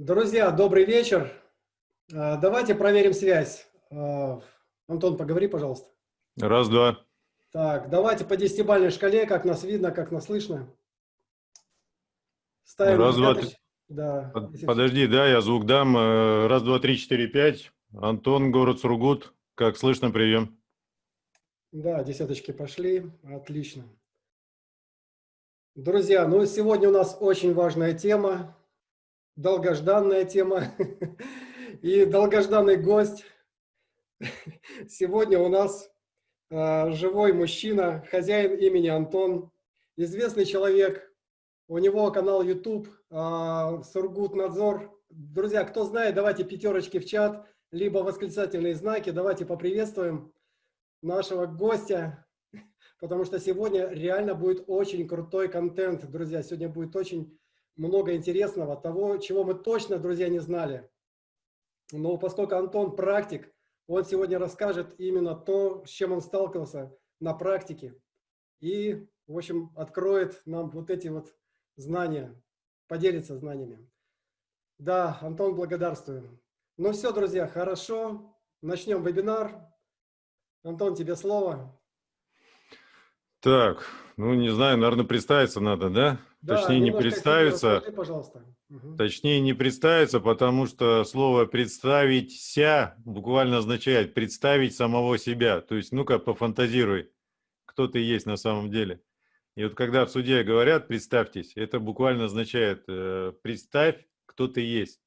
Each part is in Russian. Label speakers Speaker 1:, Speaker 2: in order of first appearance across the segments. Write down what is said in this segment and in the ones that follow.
Speaker 1: Друзья, добрый вечер. А, давайте проверим связь. А, Антон, поговори, пожалуйста.
Speaker 2: Раз, два.
Speaker 1: Так, давайте по десятибалльной шкале, как нас видно, как нас слышно. Ставим
Speaker 2: Раз, два, три.
Speaker 1: Да.
Speaker 2: Подожди, да, я звук дам. Э, раз, два, три, четыре, пять. Антон, город Сургут. Как слышно, прием.
Speaker 1: Да, десяточки пошли. Отлично. Друзья, ну сегодня у нас очень важная тема, долгожданная тема и долгожданный гость. Сегодня у нас э, живой мужчина, хозяин имени Антон, известный человек. У него канал YouTube э, Сургут Надзор. Друзья, кто знает, давайте пятерочки в чат, либо восклицательные знаки. Давайте поприветствуем нашего гостя, потому что сегодня реально будет очень крутой контент, друзья. Сегодня будет очень много интересного, того, чего мы точно, друзья, не знали. Но поскольку Антон практик, он сегодня расскажет именно то, с чем он сталкивался на практике. И, в общем, откроет нам вот эти вот знания, поделится знаниями. Да, Антон, благодарствую. Ну все, друзья, хорошо. Начнем вебинар. Антон, тебе слово.
Speaker 2: Так, ну не знаю, наверное, представиться надо, да?
Speaker 1: Да
Speaker 2: Точнее, не представиться.
Speaker 1: Расскажи, пожалуйста.
Speaker 2: Угу. Точнее, не представиться, потому что слово «представить-ся» буквально означает «представить самого себя». То есть, ну-ка, пофантазируй, кто ты есть на самом деле. И вот когда в суде говорят «представьтесь», это буквально означает э, «представь, кто ты есть».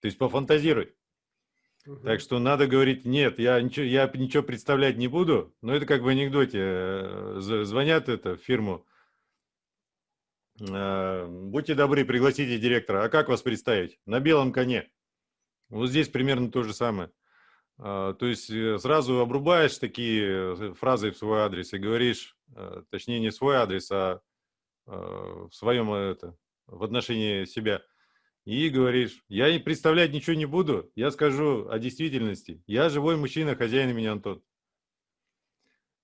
Speaker 2: То есть пофантазируй. Так что надо говорить, нет, я ничего, я ничего представлять не буду, но это как в анекдоте. Э, звонят это в фирму, будьте добры, пригласите директора. А как вас представить? На белом коне. Вот здесь примерно то же самое. А, то есть э, сразу обрубаешь такие фразы в свой адрес и говоришь, точнее не свой адрес, а в своем это, в отношении себя – и говоришь, я представлять ничего не буду, я скажу о действительности. Я живой мужчина, хозяин меня Антон.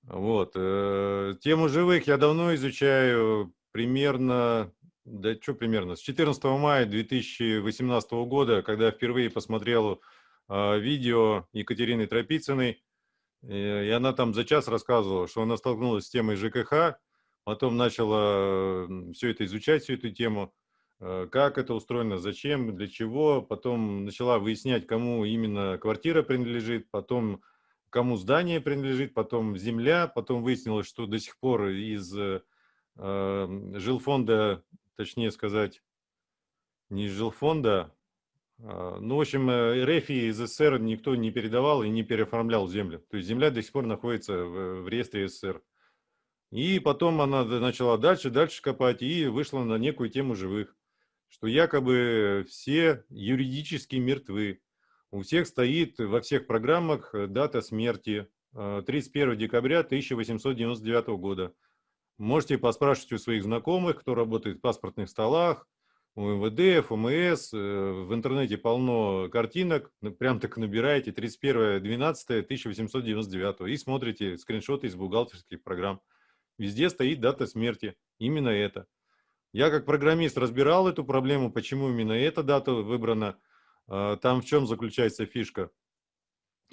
Speaker 2: Вот. Э, тему живых я давно изучаю, примерно, да что примерно, с 14 мая 2018 года, когда впервые посмотрел э, видео Екатерины Тропицыной, и она там за час рассказывала, что она столкнулась с темой ЖКХ, потом начала все это изучать, всю эту тему, Э, как это устроено, зачем, для чего. Потом начала выяснять, кому именно квартира принадлежит, потом кому здание принадлежит, потом земля. Потом выяснилось, что до сих пор из э, жилфонда, точнее сказать, не жилфонда, а, ну, в общем, э, РФ из СССР никто не передавал и не переоформлял землю. То есть земля до сих пор находится в, в реестре СССР. И потом она начала дальше, дальше копать и вышла на некую тему живых что якобы все юридически мертвы. У всех стоит во всех программах э, дата смерти 31 э, декабря 1899 года. Можете поспрашивать у своих знакомых, кто работает в паспортных столах, у МВД, ФМС, э, в интернете полно картинок, прям так набираете 31.12.1899 и смотрите скриншоты из бухгалтерских программ. Везде стоит дата смерти, именно это. Я как программист разбирал эту проблему, почему именно эта дата выбрана. А, там в чем заключается фишка.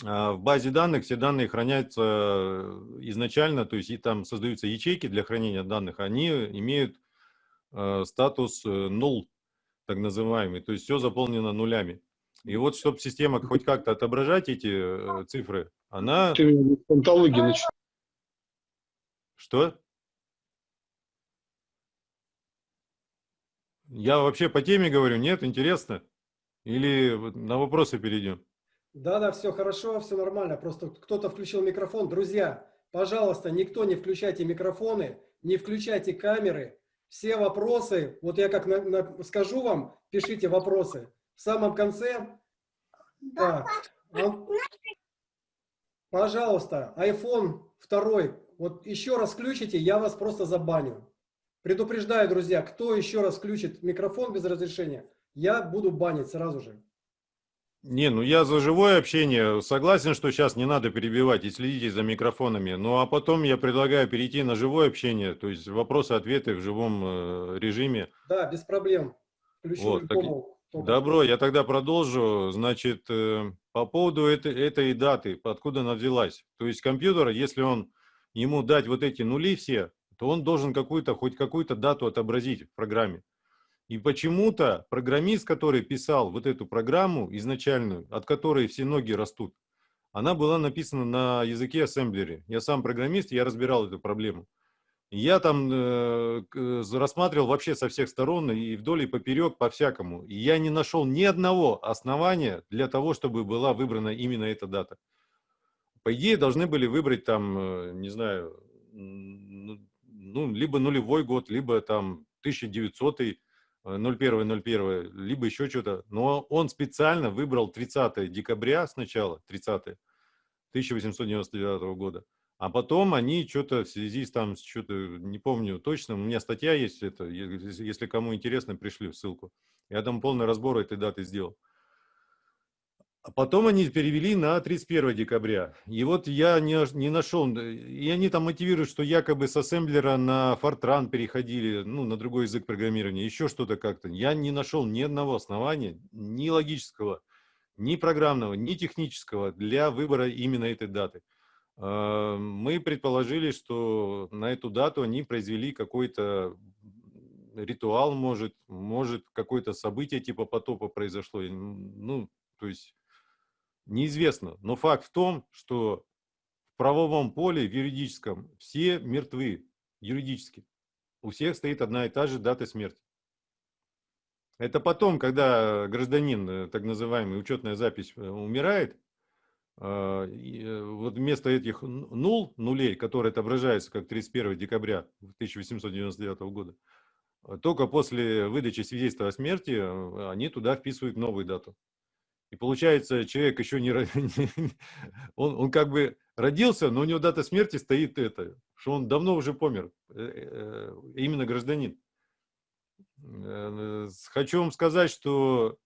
Speaker 2: А, в базе данных все данные хранятся э, изначально, то есть и там создаются ячейки для хранения данных, они имеют э, статус null, так называемый, то есть все заполнено нулями. И вот, чтобы система хоть как-то отображать эти э, цифры, она... Что? Я вообще по теме говорю, нет, интересно? Или на вопросы перейдем?
Speaker 1: Да-да, все хорошо, все нормально. Просто кто-то включил микрофон. Друзья, пожалуйста, никто не включайте микрофоны, не включайте камеры. Все вопросы, вот я как на, на, скажу вам, пишите вопросы. В самом конце... Так, пожалуйста, iPhone 2, вот еще раз включите, я вас просто забаню. Предупреждаю, друзья, кто еще раз включит микрофон без разрешения, я буду банить сразу же.
Speaker 2: Не, ну я за живое общение согласен, что сейчас не надо перебивать и следите за микрофонами. Ну а потом я предлагаю перейти на живое общение, то есть вопросы-ответы в живом э, режиме.
Speaker 1: Да, без проблем.
Speaker 2: Включу вот, так, Добро, я тогда продолжу. Значит, э, по поводу этой, этой даты, откуда она взялась. То есть компьютер, если он ему дать вот эти нули все, то он должен какую-то, хоть какую-то дату отобразить в программе. И почему-то программист, который писал вот эту программу изначальную, от которой все ноги растут, она была написана на языке ассемблере. Я сам программист, я разбирал эту проблему. Я там э, рассматривал вообще со всех сторон и вдоль и поперек по-всякому. И я не нашел ни одного основания для того, чтобы была выбрана именно эта дата. По идее, должны были выбрать там, э, не знаю, ну, либо нулевой год, либо там 1900 01.01, либо еще что-то. Но он специально выбрал 30 декабря сначала, 30 1899 года. А потом они что-то в связи с там, что-то, не помню точно, у меня статья есть, это, если кому интересно, пришли ссылку. Я там полный разбор этой даты сделал. А потом они перевели на 31 декабря. И вот я не, не нашел, и они там мотивируют, что якобы с ассемблера на Fortran переходили, ну, на другой язык программирования, еще что-то как-то. Я не нашел ни одного основания, ни логического, ни программного, ни технического для выбора именно этой даты. А, мы предположили, что на эту дату они произвели какой-то ритуал, может, может какое-то событие типа потопа произошло. Ну, то есть неизвестно. Но факт в том, что в правовом поле, в юридическом, все мертвы юридически. У всех стоит одна и та же дата смерти. Это потом, когда гражданин, э, так называемый учетная запись, э, умирает, а, э, вот вместо этих нул, нулей, которые отображаются как 31 декабря 1899 года, а, только после выдачи свидетельства о смерти они туда вписывают новую дату. И получается, человек еще не... Он, он как бы родился, но у него дата смерти стоит это, что он давно уже помер, э, именно гражданин. Э, хочу вам сказать, что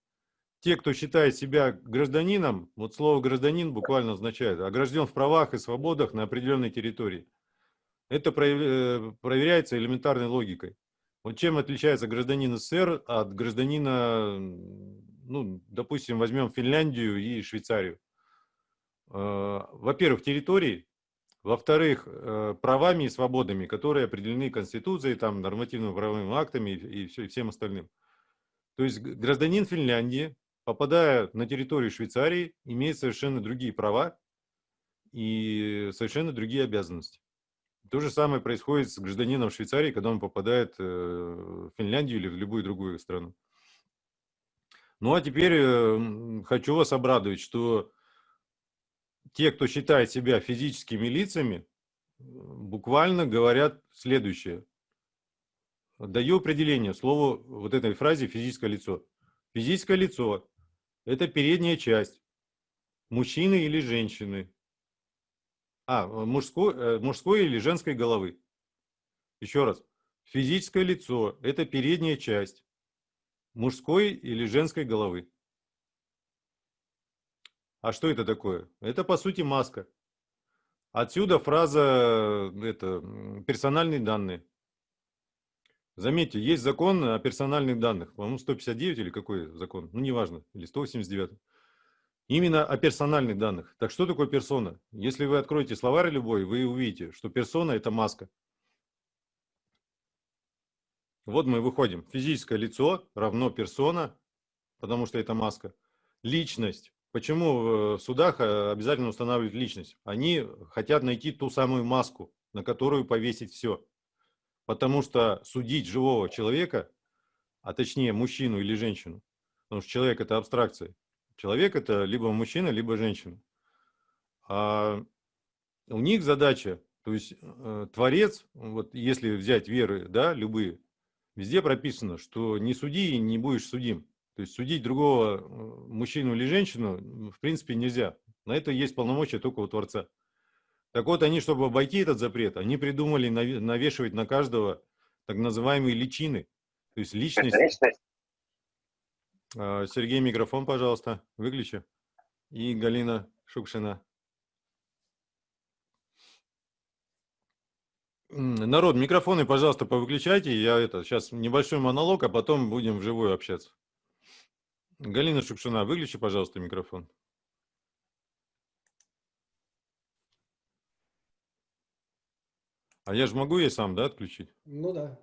Speaker 2: те, кто считает себя гражданином, вот слово гражданин буквально означает огражден в правах и свободах на определенной территории. Это э, проверяется элементарной логикой. Вот чем отличается гражданин СССР от гражданина, ну, допустим, возьмем Финляндию и Швейцарию. Э, во-первых, территории, во-вторых, э, правами и свободами, которые определены Конституцией, там, нормативными правовыми актами и, и всем остальным. То есть гражданин Финляндии попадая на территорию Швейцарии, имеет совершенно другие права и совершенно другие обязанности. То же самое происходит с гражданином Швейцарии, когда он попадает э, в Финляндию или в любую другую страну. Ну а теперь э, хочу вас обрадовать, что те, кто считает себя физическими лицами, буквально говорят следующее. Даю определение слову вот этой фразе «физическое лицо». Физическое лицо это передняя часть. Мужчины или женщины. А, мужской, э, мужской или женской головы. Еще раз. Физическое лицо – это передняя часть мужской или женской головы. А что это такое? Это, по сути, маска. Отсюда фраза это, «персональные данные». Заметьте, есть закон о персональных данных, по-моему, 159 или какой закон, ну, неважно, или 189. Именно о персональных данных. Так что такое персона? Если вы откроете словарь любой, вы увидите, что персона – это маска. Вот мы выходим. Физическое лицо равно персона, потому что это маска. Личность. Почему в судах э, обязательно устанавливают личность? Они хотят найти ту самую маску, на которую повесить все. Потому что судить живого человека, а точнее мужчину или женщину, потому что человек это абстракция. Человек это либо мужчина, либо женщина. А у них задача, то есть э, Творец, вот если взять веры, да, любые, везде прописано, что не суди и не будешь судим. То есть судить другого э, мужчину или женщину в принципе нельзя. На это есть полномочия только у Творца. Так вот, они, чтобы обойти этот запрет, они придумали навешивать на каждого так называемые личины, то есть личность. А, Сергей, микрофон, пожалуйста, выключи. И Галина Шукшина. Народ, микрофоны, пожалуйста, повыключайте. Я это сейчас небольшой монолог, а потом будем вживую общаться. Галина Шукшина, выключи, пожалуйста, микрофон. А я же могу ей сам, да, отключить?
Speaker 1: Ну да.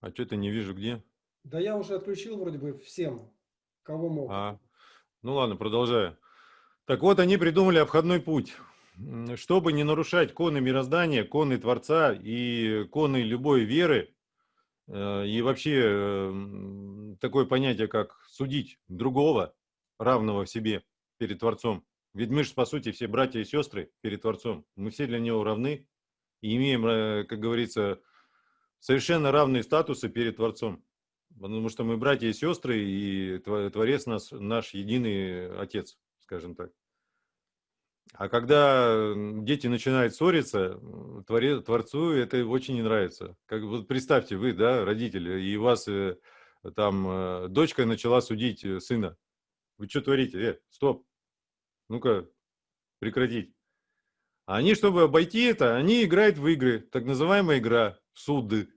Speaker 2: А что-то не вижу где.
Speaker 1: Да я уже отключил вроде бы всем, кого мог.
Speaker 2: А, ну ладно, продолжаю. Так вот, они придумали обходной путь. Чтобы не нарушать коны мироздания, коны Творца и коны любой веры, э, и вообще э, такое понятие, как судить другого, равного в себе перед Творцом. Ведь мы же, по сути, все братья и сестры перед Творцом. Мы все для Него равны и имеем, э, как говорится, совершенно равные статусы перед Творцом. Потому что мы братья и сестры, и Творец нас, наш единый Отец, скажем так. А когда дети начинают ссориться, Творцу это очень не нравится. Как, вот представьте, вы, да, родители, и вас э, там э, дочка начала судить сына. Вы что творите? Э, стоп. Ну-ка, прекратить. А они, чтобы обойти это, они играют в игры, так называемая игра, суды,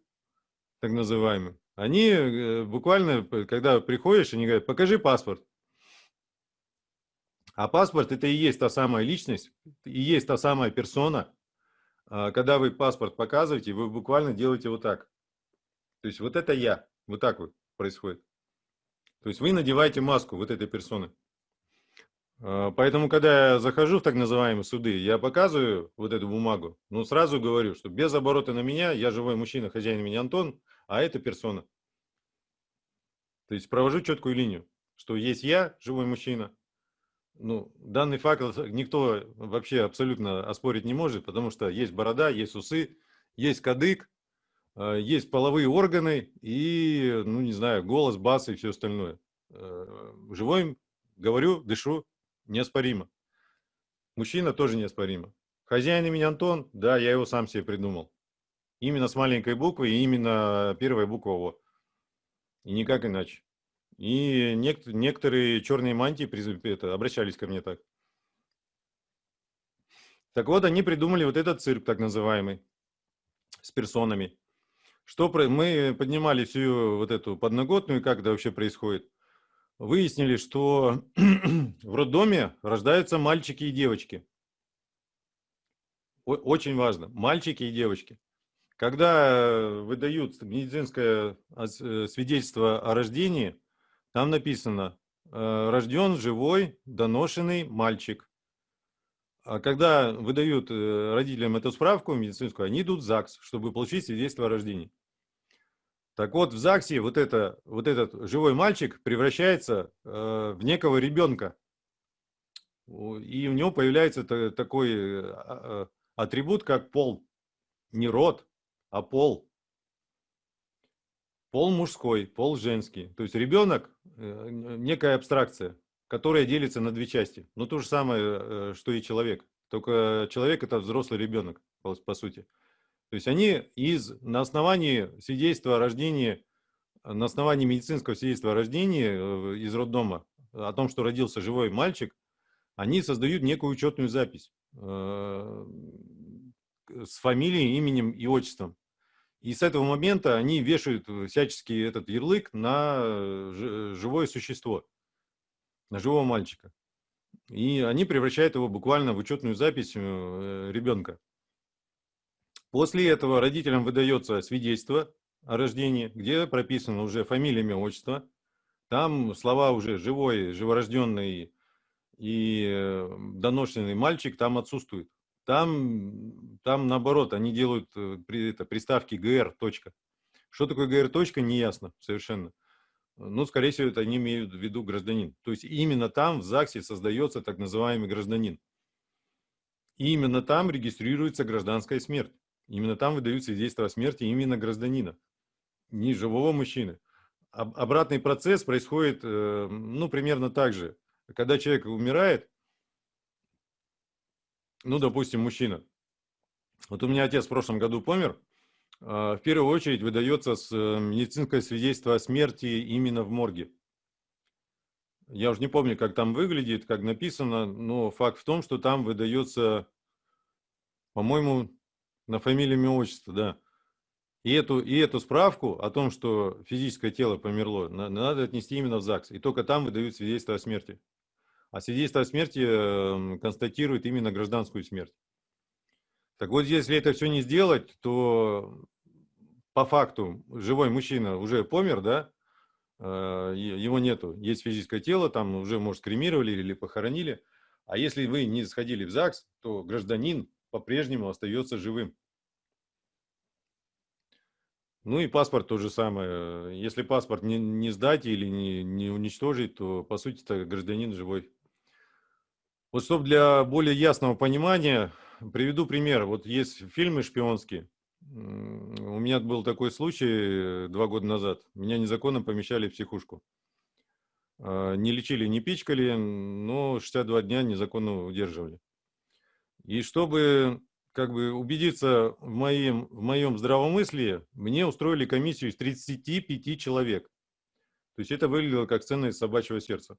Speaker 2: так называемые. Они э, буквально, когда приходишь, они говорят, покажи паспорт. А паспорт это и есть та самая личность, и есть та самая персона. А когда вы паспорт показываете, вы буквально делаете вот так. То есть вот это я, вот так вот происходит. То есть вы надеваете маску вот этой персоны. А, поэтому, когда я захожу в так называемые суды, я показываю вот эту бумагу, ну, сразу говорю, что без оборота на меня, я живой мужчина, хозяин меня Антон, а это персона. То есть провожу четкую линию, что есть я, живой мужчина. Ну, данный факт никто вообще абсолютно оспорить не может, потому что есть борода, есть усы, есть кадык, а, есть половые органы и, ну, не знаю, голос, бас и все остальное. Э, живой, говорю, дышу, неоспоримо. Мужчина тоже неоспоримо. Хозяин имени Антон, да, я его сам себе придумал. Именно с маленькой буквы и именно первая буква О. И никак иначе. И нек некоторые черные мантии это, обращались ко мне так. Так вот, они придумали вот этот цирк, так называемый, с персонами. Что про... Мы поднимали всю вот эту подноготную, как это вообще происходит выяснили, что в роддоме рождаются мальчики и девочки. Очень важно, мальчики и девочки. Когда выдают медицинское э, свидетельство о рождении, там написано э, «рожден живой, доношенный мальчик». А когда выдают э, родителям эту справку медицинскую, они идут в ЗАГС, чтобы получить свидетельство о рождении. Так вот, в ЗАГСе вот, это, вот этот живой мальчик превращается э, в некого ребенка. И у него появляется такой э, а, атрибут, как пол. Не род, а пол. Пол мужской, пол женский. То есть ребенок э, некая абстракция, которая делится на две части. Ну, то же самое, э, что и человек. Только человек – это взрослый ребенок, по, по сути. То есть они из, на основании свидетельства о рождении, на основании медицинского свидетельства о рождении э, из роддома, о том, что родился живой мальчик, они создают некую учетную запись э, с фамилией, именем и отчеством. И с этого момента они вешают всячески этот ярлык на живое существо, на живого мальчика. И они превращают его буквально в учетную запись э, ребенка. После этого родителям выдается свидетельство о рождении, где прописано уже фамилия, имя, отчество. Там слова уже живой, живорожденный и э, доношенный мальчик там отсутствуют. Там, там наоборот, они делают э, это, приставки точка. Что такое ГР, точка, не ясно совершенно. Ну, скорее всего, это они имеют в виду гражданин. То есть именно там в ЗАГСе создается так называемый гражданин. И именно там регистрируется гражданская смерть. Именно там выдают свидетельство о смерти именно гражданина, не живого мужчины. Обратный процесс происходит, э, ну, примерно так же. Когда человек умирает, ну, допустим, мужчина. Вот у меня отец в прошлом году помер. А, в первую очередь выдается э, медицинское свидетельство о смерти именно в морге. Я уже не помню, как там выглядит, как написано, но факт в том, что там выдается, по-моему, на фамилию, имя, отчество, да. И эту, и эту справку о том, что физическое тело померло, надо отнести именно в ЗАГС. И только там выдают свидетельство о смерти. А свидетельство о смерти эм, констатирует именно гражданскую смерть. Так вот, если это все не сделать, то по факту живой мужчина уже помер, да, э, его нету, есть физическое тело, там уже, может, кремировали или похоронили. А если вы не сходили в ЗАГС, то гражданин по-прежнему остается живым. Ну и паспорт то же самое. Если паспорт не, не сдать или не, не уничтожить, то по сути это гражданин живой. Вот чтобы для более ясного понимания, приведу пример. Вот есть фильмы шпионские. У меня был такой случай э, два года назад. Меня незаконно помещали в психушку. А, не лечили, не пичкали, но 62 дня незаконно удерживали. И чтобы как бы убедиться в моем, в моем здравомыслии, мне устроили комиссию из 35 человек. То есть это выглядело как сцена из собачьего сердца.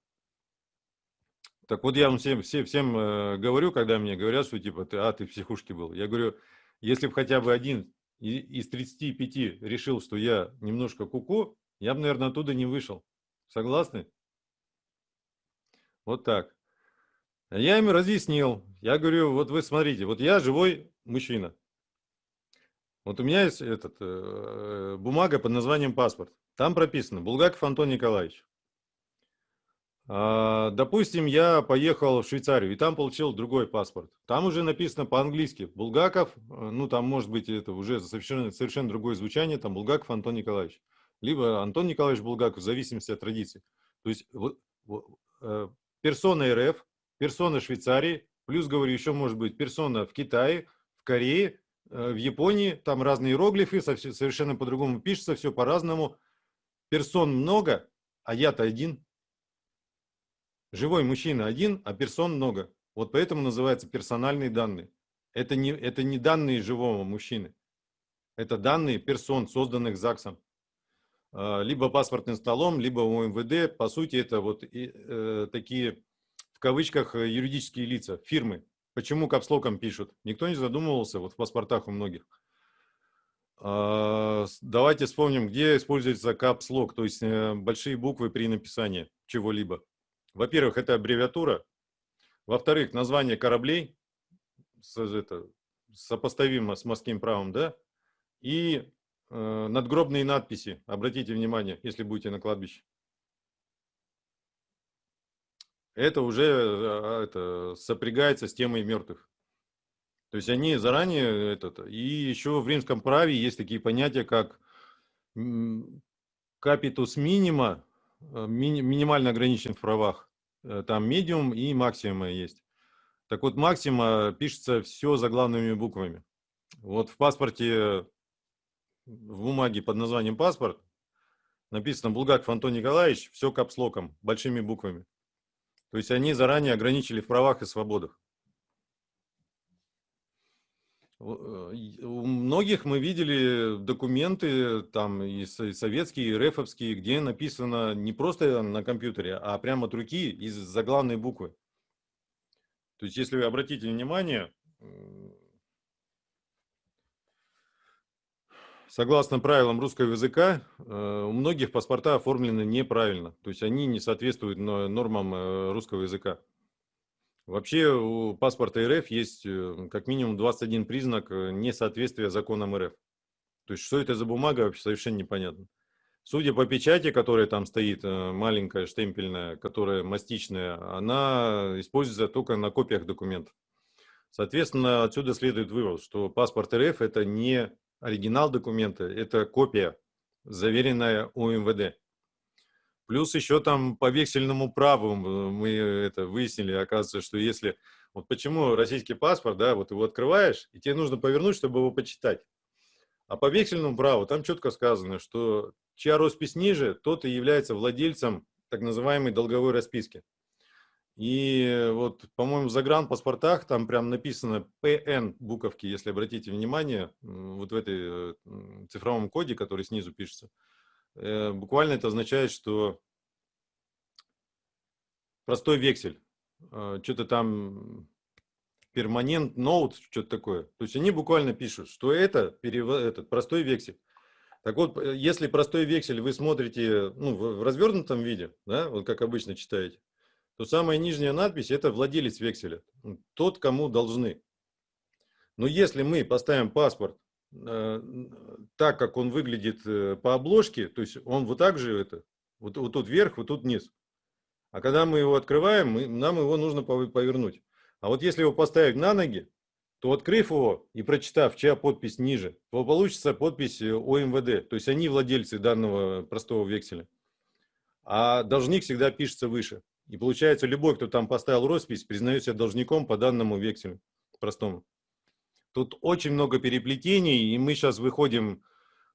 Speaker 2: Так вот я вам всем, всем, всем э, говорю, когда мне говорят, что типа, ты, а, ты в психушке был. Я говорю, если бы хотя бы один из 35 решил, что я немножко куку, -ку, я бы, наверное, оттуда не вышел. Согласны? Вот так. Я им разъяснил. Я говорю, вот вы смотрите, вот я живой мужчина. Вот у меня есть этот, э, бумага под названием паспорт. Там прописано Булгаков Антон Николаевич. А, допустим, я поехал в Швейцарию и там получил другой паспорт. Там уже написано по-английски Булгаков, э, ну там может быть это уже совершенно, совершенно другое звучание, там Булгаков Антон Николаевич. Либо Антон Николаевич Булгаков, в зависимости от традиции. То есть вот, э, персона РФ персона Швейцарии, плюс, говорю, еще может быть персона в Китае, в Корее, э, в Японии, там разные иероглифы, совершенно по-другому пишется, все по-разному. Персон много, а я-то один. Живой мужчина один, а персон много. Вот поэтому называется персональные данные. Это не, это не данные живого мужчины. Это данные персон, созданных ЗАГСом. А, либо паспортным столом, либо у МВД. По сути, это вот и, э, такие кавычках э, юридические лица, фирмы. Почему капслоком пишут? Никто не задумывался, вот в паспортах у многих. А, давайте вспомним, где используется капслок, то есть э, большие буквы при написании чего-либо. Во-первых, это аббревиатура. Во-вторых, название кораблей это, сопоставимо с морским правом, да? И э, надгробные надписи. Обратите внимание, если будете на кладбище это уже а, это, сопрягается с темой мертвых. То есть они заранее, этот, и еще в римском праве есть такие понятия, как капитус минима, э, ми, минимально ограничен в правах, э, там медиум и максимума есть. Так вот, максима пишется все заглавными буквами. Вот в паспорте, в бумаге под названием паспорт, написано Булгаков Антон Николаевич, все капслоком, большими буквами. То есть они заранее ограничили в правах и свободах. Э, у многих мы видели документы, там и советские, и рефовские, где написано не просто на компьютере, а прямо от руки из заглавной буквы. То есть, если вы обратите внимание, Согласно правилам русского языка, э, у многих паспорта оформлены неправильно, то есть они не соответствуют нормам э, русского языка. Вообще у паспорта РФ есть э, как минимум 21 признак несоответствия законам РФ. То есть что это за бумага, вообще совершенно непонятно. Судя по печати, которая там стоит, маленькая, штемпельная, которая мастичная, она используется только на копиях документов. Соответственно, отсюда следует вывод, что паспорт РФ это не оригинал документа – это копия, заверенная у МВД. Плюс еще там по вексельному праву мы это выяснили, оказывается, что если... Вот почему российский паспорт, да, вот его открываешь, и тебе нужно повернуть, чтобы его почитать. А по вексельному праву там четко сказано, что чья роспись ниже, тот и является владельцем так называемой долговой расписки. И вот, по-моему, в загранпаспортах там прям написано ПН буковки, если обратите внимание, вот в этой э, цифровом коде, который снизу пишется. Э, буквально это означает, что простой вексель, э, что-то там перманент ноут, что-то такое. То есть они буквально пишут, что это, этот простой вексель. Так вот, э, если простой вексель вы смотрите ну, в развернутом виде, да, вот как обычно читаете, то самая нижняя надпись – это владелец векселя, тот, кому должны. Но если мы поставим паспорт так, как он выглядит э, по обложке, то есть он вот так же это, вот, вот тут вверх, вот тут вниз. А когда мы его открываем, мы, нам его нужно повернуть. А вот если его поставить на ноги, то открыв его и прочитав, чья подпись ниже, то получится подпись э, ОМВД. То есть они владельцы данного простого векселя. А должник всегда пишется выше. И получается, любой, кто там поставил роспись, признает себя должником по данному векселю простому. Тут очень много переплетений, и мы сейчас выходим,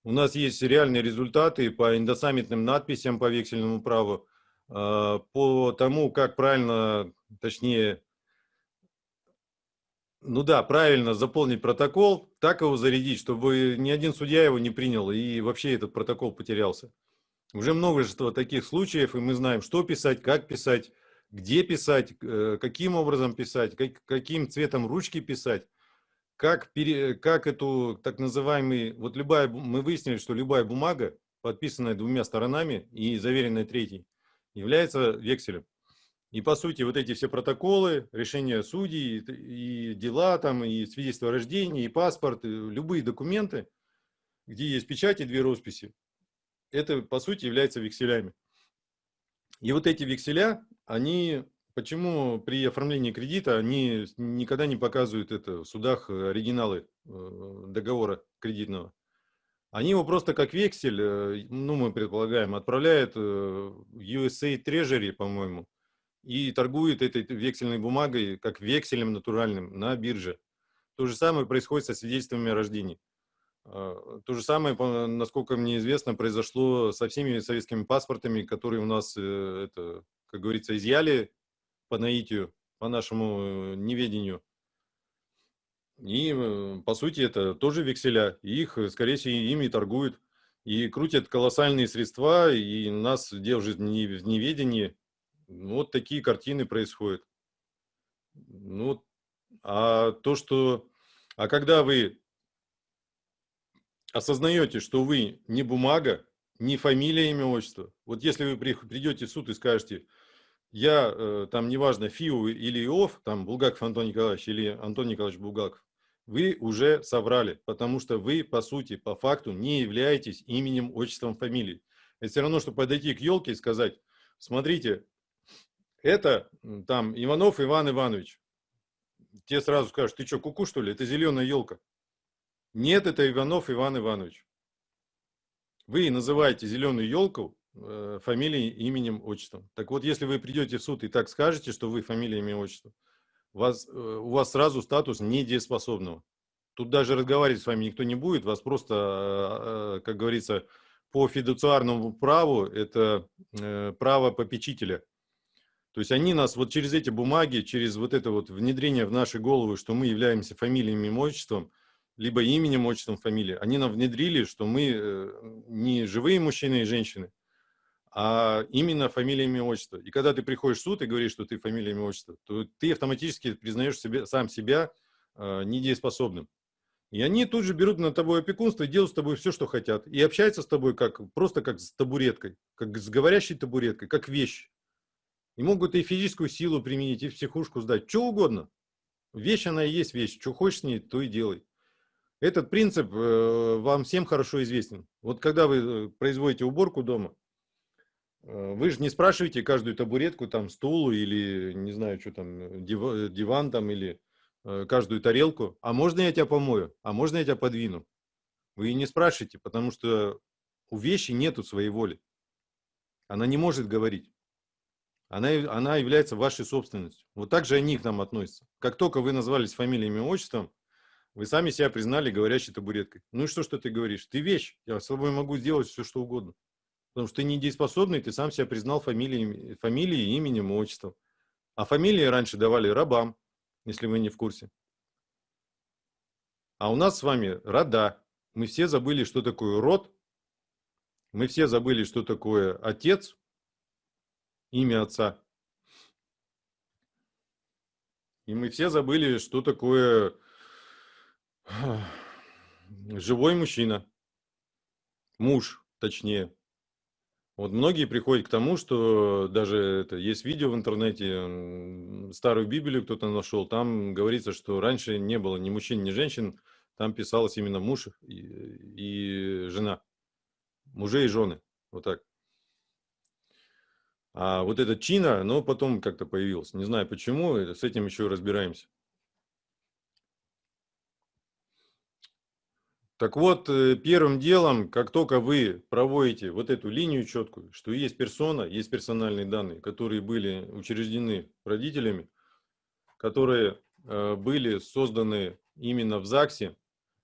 Speaker 2: у нас есть реальные результаты по индосаммитным надписям по вексельному праву, а, по тому, как правильно, точнее, ну да, правильно заполнить протокол, так его зарядить, чтобы ни один судья его не принял и вообще этот протокол потерялся. Уже множество таких случаев, и мы знаем, что писать, как писать, где писать, э, каким образом писать, как, каким цветом ручки писать, как, пере, как эту так называемый, вот любая, мы выяснили, что любая бумага, подписанная двумя сторонами и заверенная третьей, является векселем. И по сути вот эти все протоколы, решения судей, и дела там, и свидетельство о рождении, и паспорт, и любые документы, где есть печать и две росписи, это по сути является векселями. И вот эти векселя, они, почему при оформлении кредита, они никогда не показывают это в судах оригиналы э, договора кредитного. Они его просто как вексель, э, ну мы предполагаем, отправляют э, USA Treasury, по-моему, и торгует этой вексельной бумагой как векселем натуральным на бирже. То же самое происходит со свидетельствами о рождении. А, то же самое, насколько мне известно, произошло со всеми советскими паспортами, которые у нас, э, это, как говорится, изъяли по наитию, по нашему э, неведению. И, э, по сути, это тоже векселя. их, скорее всего, ими торгуют. И крутят колоссальные средства, и нас держат в неведении. Вот такие картины происходят. Ну, а то, что... А когда вы осознаете, что вы не бумага, не фамилия, имя, отчество. Вот если вы придете в суд и скажете, я э, там, неважно, ФИУ или ИОФ, там, Булгаков Антон Николаевич или Антон Николаевич Булгаков, вы уже соврали, потому что вы, по сути, по факту не являетесь именем, отчеством, фамилией. Это все равно, что подойти к елке и сказать, смотрите, это там Иванов Иван Иванович. Те сразу скажут, ты что, куку что ли? Это зеленая елка. Нет, это Иванов Иван Иванович. Вы называете зеленую елку фамилией, именем, отчеством. Так вот, если вы придете в суд и так скажете, что вы фамилия, имя, отчество, вас, э, у вас сразу статус недееспособного. Тут даже разговаривать с вами никто не будет, вас просто, э, э, как говорится, по фидуциарному праву, это э, право попечителя – то есть они нас вот через эти бумаги, через вот это вот внедрение в наши головы, что мы являемся фамилиями, отчеством, либо именем, отчеством, фамилией, они нам внедрили, что мы э, не живые мужчины и женщины, а именно фамилиями, отчество. И когда ты приходишь в суд и говоришь, что ты фамилиями, отчество, то ты автоматически признаешь себе, сам себя э, недееспособным. И они тут же берут на тобой опекунство и делают с тобой все, что хотят. И общаются с тобой как, просто как с табуреткой, как с говорящей табуреткой, как вещь. И могут и физическую силу применить, и психушку сдать, что угодно. Вещь она и есть вещь, что хочешь с ней, то и делай. Этот принцип э, вам всем хорошо известен. Вот когда вы э, производите уборку дома, вы же не спрашиваете каждую табуретку, там, стул или, не знаю, что там, диван, диван там, или каждую тарелку. А можно я тебя помою? А можно я тебя подвину? Вы не спрашиваете, потому что у вещи нету своей воли. Она не может говорить она, она является вашей собственностью. Вот так же они к нам относятся. Как только вы назвались фамилией, имя, отчеством, вы сами себя признали говорящей табуреткой. Ну и что, что ты говоришь? Ты вещь. Я с собой могу сделать все, что угодно. Потому что ты недееспособный, ты сам себя признал фамилией, фамилией именем, отчеством. А фамилии раньше давали рабам, если вы не в курсе. А у нас с вами рода. Мы все забыли, что такое род. Мы все забыли, что такое отец, имя отца. И мы все забыли, что такое живой мужчина. муж, точнее. Вот многие приходят к тому, что даже это, есть видео в интернете, старую Библию кто-то нашел, там говорится, что раньше не было ни мужчин, ни женщин, там писалось именно муж и, и жена, мужей и жены, вот так. А вот этот чина, ну, потом как-то появилось. Не знаю почему, с этим еще разбираемся. Так вот, э, первым делом, как только вы проводите вот эту линию четкую, что есть персона, есть персональные данные, которые были учреждены родителями, которые э, были созданы именно в ЗАГСе,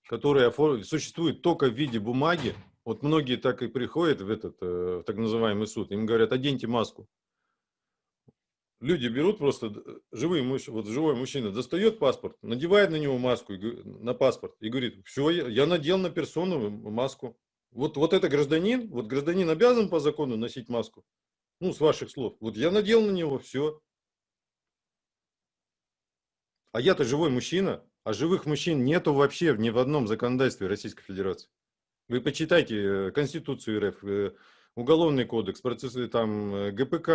Speaker 2: которые существуют только в виде бумаги. Вот многие так и приходят в этот э, в так называемый суд, им говорят, оденьте маску люди берут просто э, живые вот живой мужчина достает паспорт, надевает на него маску, на паспорт и говорит, все, я, надел на персону маску. Вот, вот это гражданин, вот гражданин обязан по закону носить маску. Ну, с ваших слов. Вот я надел на него, все. А я-то живой мужчина, а живых мужчин нету вообще ни в одном законодательстве Российской Федерации. Вы почитайте э, Конституцию РФ, э, уголовный кодекс, процессы там э, ГПК,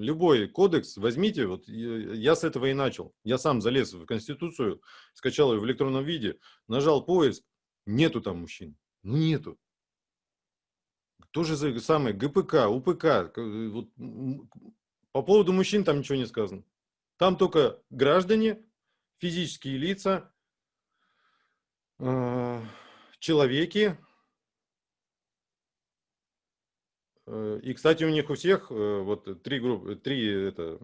Speaker 2: любой кодекс возьмите, вот я с этого и начал. Я сам залез в Конституцию, скачал ее в электронном виде, нажал поиск, нету там мужчин, ну нету. То же самое ГПК, УПК, э, вот, по поводу мужчин там ничего не сказано. Там только граждане, физические лица, э, человеки, Э, и, кстати, у них у всех э, вот три группы, три, это,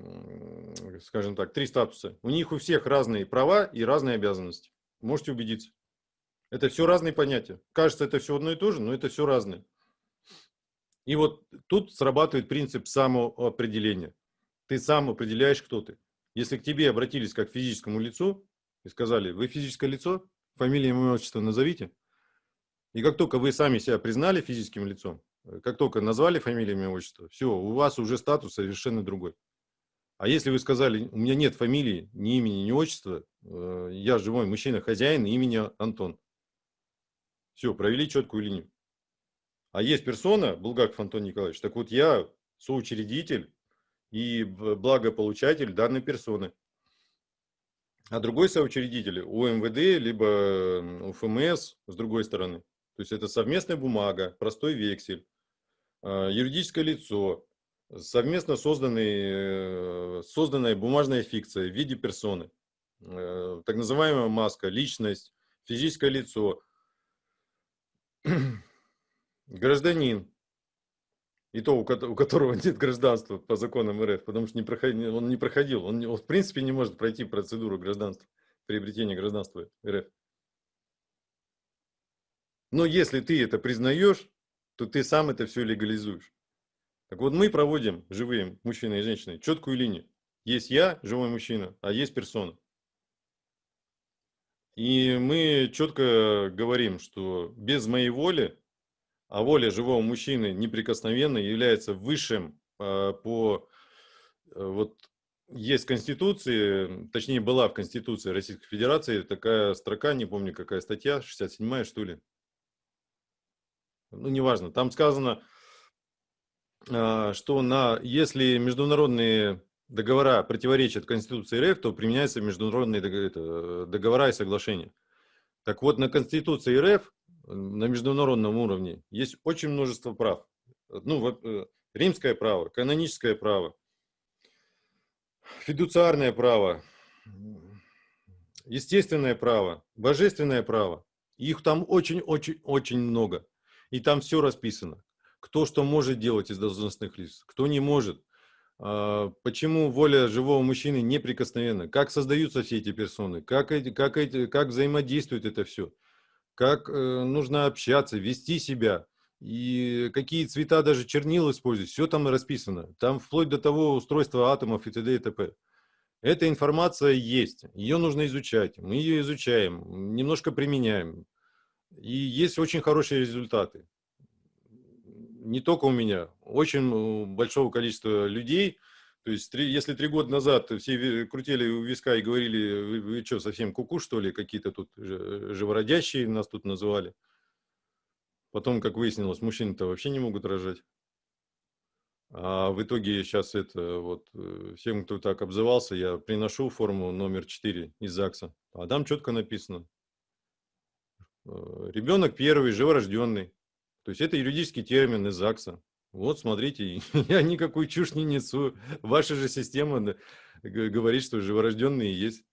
Speaker 2: скажем так, три статуса. У них у всех разные права и разные обязанности. Можете убедиться. Это все разные понятия. Кажется, это все одно и то же, но это все разное. И вот тут срабатывает принцип самоопределения. Ты сам определяешь, кто ты. Если к тебе обратились как к физическому лицу и сказали, вы физическое лицо, фамилия, имя, отчество назовите. И как только вы сами себя признали физическим лицом, Э, как только назвали фамилию, имя, отчество, все, у вас уже статус совершенно другой. А если вы сказали, у меня нет фамилии, ни имени, ни отчества, э, я живой мужчина, хозяин, имени Антон. Все, провели четкую линию. А есть персона, Булгаков Антон Николаевич, так вот я соучредитель и благополучатель данной персоны. А другой соучредитель УМВД, либо УФМС с другой стороны. То есть это совместная бумага, простой вексель, а, юридическое лицо, совместно э, созданная бумажная фикция в виде персоны, э, так называемая маска, личность, физическое лицо, гражданин, и то, у которого нет гражданства по законам РФ, потому что не проходил, он не проходил, он, он в принципе не может пройти процедуру гражданства, приобретения гражданства РФ. Но если ты это признаешь, то ты сам это все легализуешь. Так вот мы проводим, живые мужчины и женщины, четкую линию. Есть я, живой мужчина, а есть персона. И мы четко говорим, что без моей воли, а воля живого мужчины неприкосновенно является высшим э, по... Э, вот есть в Конституции, точнее была в Конституции Российской Федерации такая строка, не помню какая статья, 67 что ли, ну, неважно, там сказано, а, что на, если международные договора противоречат Конституции РФ, то применяются международные договора и соглашения. Так вот, на Конституции РФ, на международном уровне, есть очень множество прав. Ну, э, римское право, каноническое право, фидуциарное право, естественное право, божественное право. Их там очень-очень-очень много. И там все расписано. Кто что может делать из должностных лиц, кто не может. А, почему воля живого мужчины неприкосновенна? Как создаются все эти персоны? Как, эти, как, эти, как взаимодействует это все? Как э, нужно общаться, вести себя? И какие цвета даже чернил использовать? Все там расписано. Там вплоть до того устройства атомов и т.д. и т.п. Эта информация есть. Ее нужно изучать. Мы ее изучаем, немножко применяем. И есть очень хорошие результаты. Не только у меня, очень большого количества людей. То есть, три, если три года назад все крутили у виска и говорили, вы, вы что, совсем куку, что ли, какие-то тут живородящие нас тут называли, Потом, как выяснилось, мужчины-то вообще не могут рожать. А в итоге сейчас это вот э, всем, кто так обзывался, я приношу форму номер 4 из ЗАГСа. А там четко написано. Э, Ребенок первый, живорожденный. То есть это юридический термин из ЗАГСа. Вот, смотрите, я никакую чушь не несу. Ваша же система говорит, что живорожденные есть.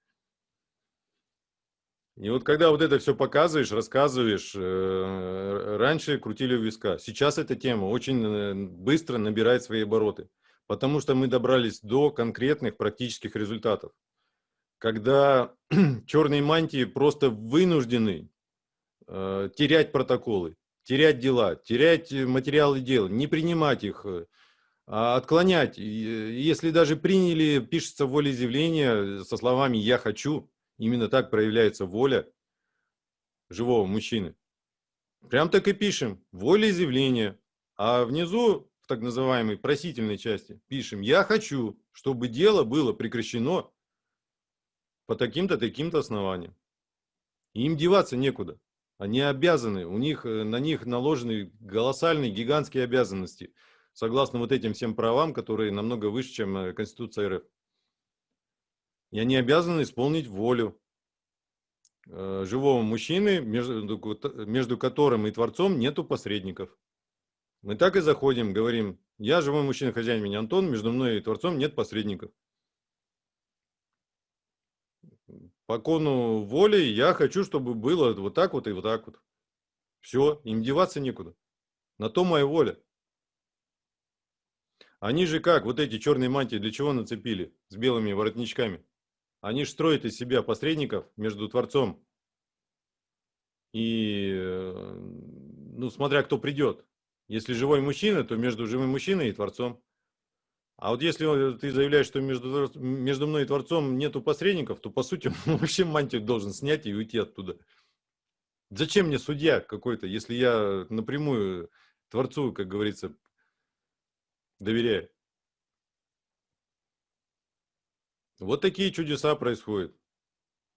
Speaker 2: И вот когда вот это все показываешь, рассказываешь, э, раньше крутили у виска. Сейчас эта тема очень э, быстро набирает свои обороты, потому что мы добрались до конкретных практических результатов. Когда черные мантии просто вынуждены э, терять протоколы, терять дела, терять материалы дел, не принимать их, а отклонять. Если даже приняли, пишется волеизъявление со словами «я хочу», Именно так проявляется воля живого мужчины. Прям так и пишем. Волеизъявление. А внизу, в так называемой просительной части, пишем «Я хочу, чтобы дело было прекращено по таким-то, таким-то основаниям». им деваться некуда. Они обязаны, у них, э, на них наложены колоссальные, гигантские обязанности, согласно вот этим всем правам, которые намного выше, чем э, Конституция РФ. И они обязаны исполнить волю э, живого мужчины, между, между которым и Творцом нету посредников. Мы так и заходим, говорим, я живой мужчина, хозяин меня Антон, между мной и Творцом нет посредников. По кону воли я хочу, чтобы было вот так вот и вот так вот. Все, им деваться некуда. На то моя воля. Они же как, вот эти черные мантии для чего нацепили с белыми воротничками? Они же строят из себя посредников между Творцом и, э, ну, смотря кто придет. Если живой мужчина, то между живым мужчиной и Творцом. А вот если ты заявляешь, что между, между мной и Творцом нету посредников, то, по сути, вообще мантию должен снять и уйти оттуда. Зачем мне судья какой-то, если я напрямую Творцу, как говорится, доверяю? Вот такие чудеса происходят.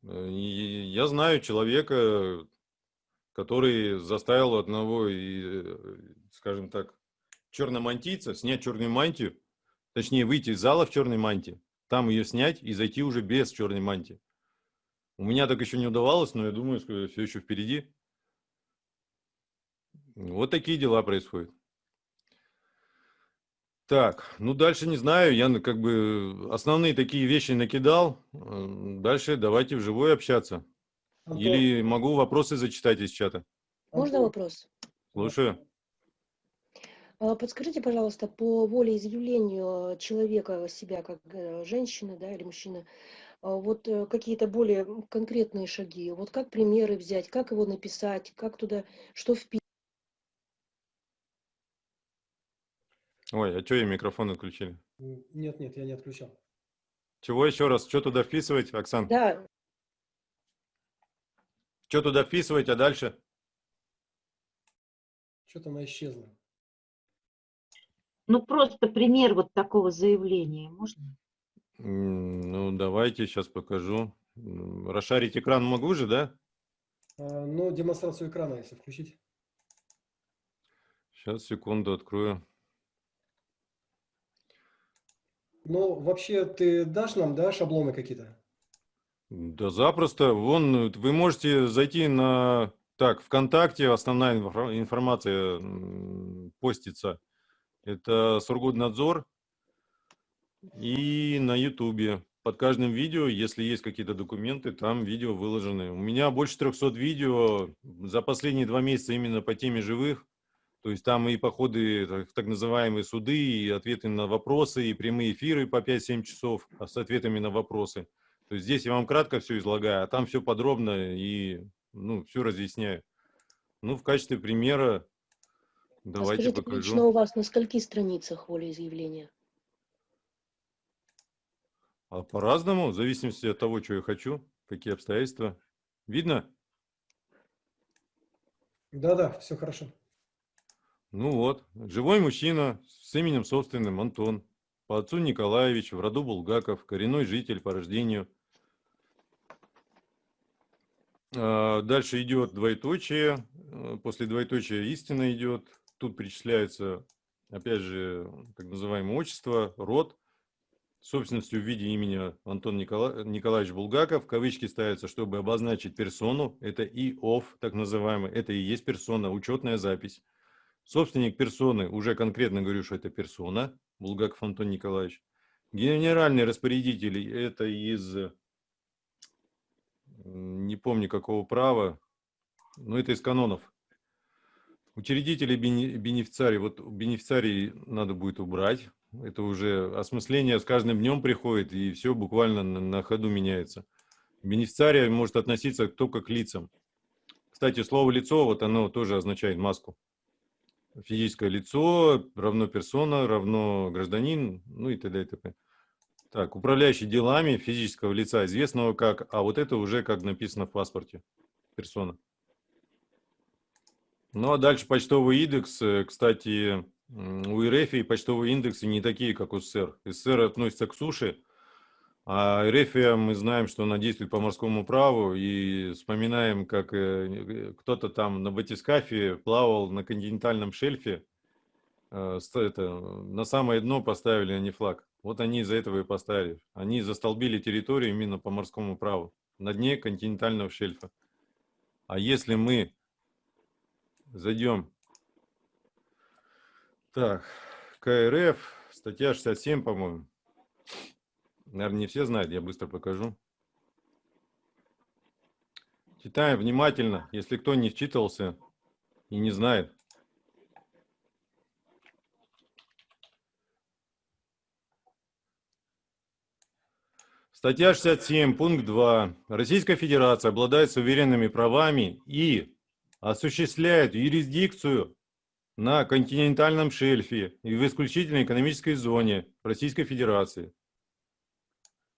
Speaker 2: Э, и я знаю человека, который заставил одного, э, скажем так, черномантийца снять черную мантию, точнее выйти из зала в черной мантии, там ее снять и зайти уже без черной мантии. У меня так еще не удавалось, но я думаю, что все еще впереди. Вот такие дела происходят. Так, ну дальше не знаю, я как бы основные такие вещи накидал. Дальше давайте вживую общаться. Антон. Или могу вопросы зачитать из чата.
Speaker 3: Можно вопрос?
Speaker 2: Слушаю.
Speaker 3: А, подскажите, пожалуйста, по волеизъявлению человека себя как э, женщины да, или мужчины, а, вот э, какие-то более конкретные шаги, вот как примеры взять, как его написать, как туда, что вписать?
Speaker 2: Ой, а что я микрофон отключили?
Speaker 1: Нет, нет, я не отключал.
Speaker 2: Чего еще раз? Что туда вписывать, Оксан?
Speaker 3: Да.
Speaker 2: Что туда вписывать, а дальше?
Speaker 1: Что-то она исчезла.
Speaker 4: Ну, просто пример вот такого заявления можно?
Speaker 2: Ну, давайте, сейчас покажу. Расшарить экран могу же, да?
Speaker 1: А, ну, демонстрацию экрана, если включить.
Speaker 2: Сейчас, секунду, открою.
Speaker 1: Ну, вообще, ты дашь нам, да, шаблоны какие-то?
Speaker 2: Да запросто. Вон, вы можете зайти на... Так, ВКонтакте основная информация постится. Это Сургутнадзор. И на Ютубе. Под каждым видео, если есть какие-то документы, там видео выложены. У меня больше 300 видео за последние два месяца именно по теме живых. То есть там и походы в так называемые суды, и ответы на вопросы, и прямые эфиры по 5-7 часов с ответами на вопросы. То есть здесь я вам кратко все излагаю, а там все подробно и ну, все разъясняю. Ну, в качестве примера давайте а скажите, покажу.
Speaker 3: лично у вас на скольких страницах волеизъявления?
Speaker 2: А по-разному, в зависимости от того, что я хочу, какие обстоятельства. Видно?
Speaker 1: Да-да, все хорошо.
Speaker 2: Ну вот, живой мужчина с именем собственным Антон, по отцу Николаевич, в роду Булгаков, коренной житель по рождению. А, Дальше идет двоеточие, э, после двоеточия истина идет. Тут перечисляется, опять же, так называемое отчество, род, собственностью в виде имени Антон Никола... Николаевич Булгаков. Кавычки ставятся, чтобы обозначить персону. Это ИОФ, так называемый. Это и есть персона, учетная запись. Собственник персоны, уже конкретно говорю, что это персона, Булгаков Антон Николаевич. Генеральный распорядитель, это из, м, не помню какого права, но это из канонов. Учредители бенефициарий, вот бенефициарий надо будет убрать. Это уже осмысление с каждым днем приходит, и все буквально на, на ходу меняется. Бенефициарий может относиться только к лицам. Кстати, слово «лицо», вот оно тоже означает маску. Физическое лицо равно персона, равно гражданин, ну и т.д. и т.п. Так, управляющий делами физического лица, известного как, а вот это уже как написано в паспорте, персона. Ну а дальше почтовый индекс, э, кстати, у РФ почтовые индексы не такие, как у СССР. СССР относится к суше, а РФ мы знаем, что она действует по морскому праву, и вспоминаем, как э, кто-то там на батискафе плавал на континентальном шельфе, э, это, на самое дно поставили они флаг. Вот они из-за этого и поставили. Они застолбили территорию именно по морскому праву, на дне континентального шельфа. А если мы зайдем, так, КРФ, статья 67, по-моему, наверное, не все знают, я быстро покажу. Читаем внимательно, если кто не вчитывался и не знает. Статья 67, пункт 2. Российская Федерация обладает суверенными правами и осуществляет юрисдикцию на континентальном шельфе и в исключительной экономической зоне Российской Федерации.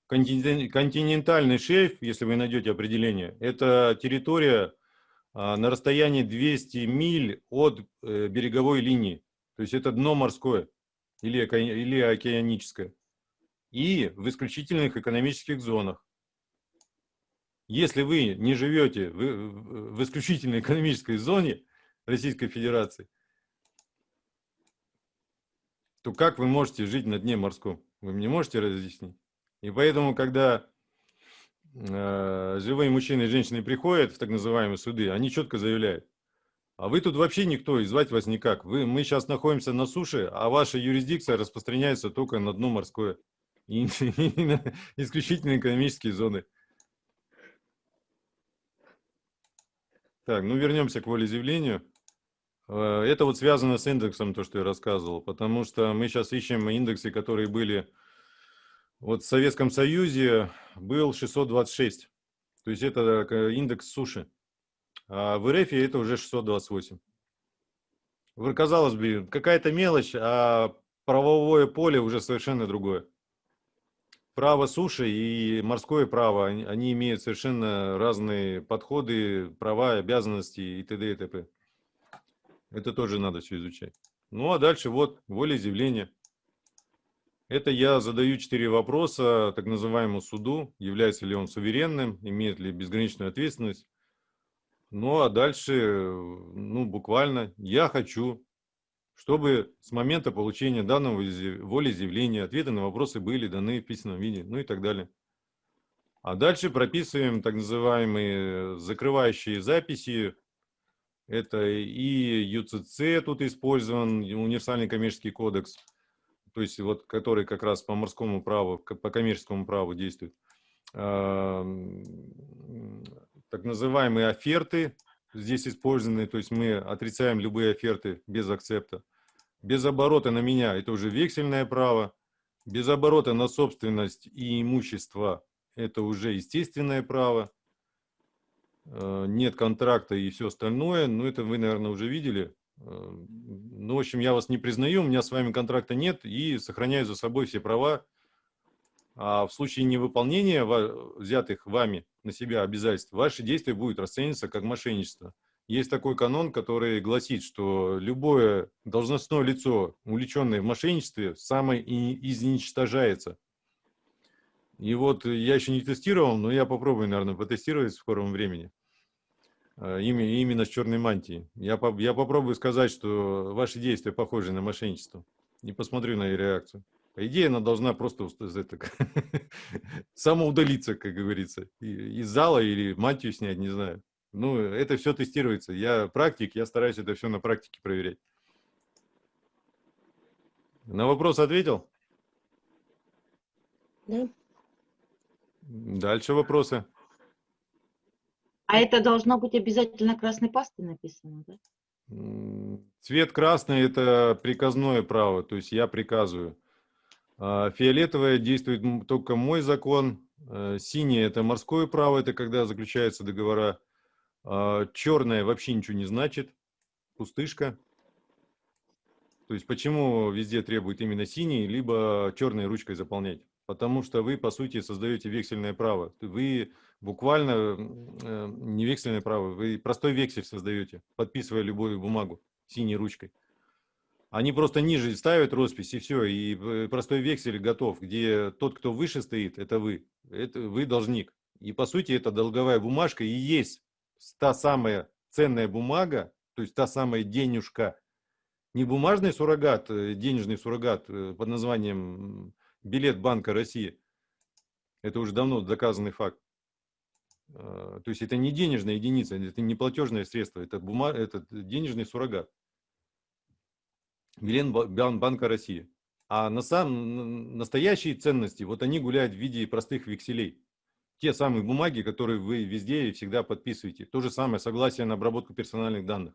Speaker 2: Континен- Континентальный шельф, если вы найдете определение, это территория а, на расстоянии 200 миль от э, береговой линии. То есть это дно морское или океаническое. И в исключительных экономических зонах. Если вы не живете в, в- исключительной экономической зоне Российской Федерации, то как вы можете жить на дне морском? Вы мне можете разъяснить? И поэтому, когда э, живые мужчины и женщины приходят в так называемые суды, они четко заявляют, а вы тут вообще никто, и звать вас никак. Вы, мы сейчас находимся на суше, а ваша юрисдикция распространяется только на дно морское. И, и на исключительно экономические зоны. Так, ну вернемся к волеизъявлению. Э, Это вот связано с индексом, то, что я рассказывал, потому что мы сейчас ищем индексы, которые были... Вот в Советском Союзе был 626, то есть это э, индекс суши, а в РФ это уже 628. Вы, Казалось бы, какая-то мелочь, а правовое поле уже совершенно другое. Право суши и морское право, они, они имеют совершенно разные подходы, права, обязанности и т.д. и т.п. Это тоже надо все изучать. Ну а дальше вот волеизъявление. Это я задаю четыре вопроса так называемому суду. Является ли он суверенным, имеет ли безграничную ответственность. Ну а дальше, ну буквально, я хочу, чтобы с момента получения данного изъя- волеизъявления ответы на вопросы были даны в письменном виде, ну и так далее. А дальше прописываем так называемые закрывающие записи. Это и ЮЦЦ тут использован, универсальный коммерческий кодекс, то есть вот который как раз по морскому праву, по коммерческому праву действует. А, м, Так называемые оферты здесь использованы, то есть мы отрицаем любые оферты без акцепта. Без оборота на меня это уже вексельное право. Без оборота на собственность и имущество это уже естественное право. Э, Нет контракта и все остальное. Ну, это вы, наверное, уже видели. Э, Ну, в общем, я вас не признаю, у меня с вами контракта нет и сохраняю за собой все права. А в случае невыполнения взятых вами на себя обязательств, ваши действия будут расцениваться как мошенничество. Есть такой канон, который гласит, что любое должностное лицо, увлеченное в мошенничестве, самое изничтожается. И вот я еще не тестировал, но я попробую, наверное, потестировать в скором времени. а, именно с черной мантией. Я, я попробую сказать, что ваши действия похожи на мошенничество. И посмотрю на ее реакцию. По идее, она должна просто это, самоудалиться, как говорится, из зала или мантию снять, не знаю. Ну, это все тестируется. Я практик, я стараюсь это все на практике проверять. На вопрос ответил?
Speaker 3: Да?
Speaker 2: Дальше вопросы.
Speaker 4: А это должно быть обязательно красной пастой написано, да?
Speaker 2: Цвет красный – это приказное право, то есть я приказываю. А Фиолетовое действует только мой закон. Э, Синее – это морское право, это когда заключаются договора. А Черное вообще ничего не значит, пустышка. То есть почему везде требуют именно синий, либо черной ручкой заполнять? Потому что вы, по сути, создаете вексельное право. Вы буквально э, не вексельное право, вы простой вексель создаете, подписывая любую бумагу синей ручкой. Они просто ниже ставят роспись и все, и э, простой вексель готов, где тот, кто выше стоит, это вы, это вы должник. И по сути это долговая бумажка и есть та самая ценная бумага, то есть та самая денежка, не бумажный суррогат, э, денежный суррогат э, под названием билет Банка России. Это уже давно доказанный факт. Э, То есть это не денежная единица, это не платежное средство, это, бума... это денежный суррогат. Банка России. А на самом н- настоящие ценности, вот они гуляют в виде простых векселей. Те самые бумаги, которые вы везде и всегда подписываете. То же самое согласие на обработку персональных данных.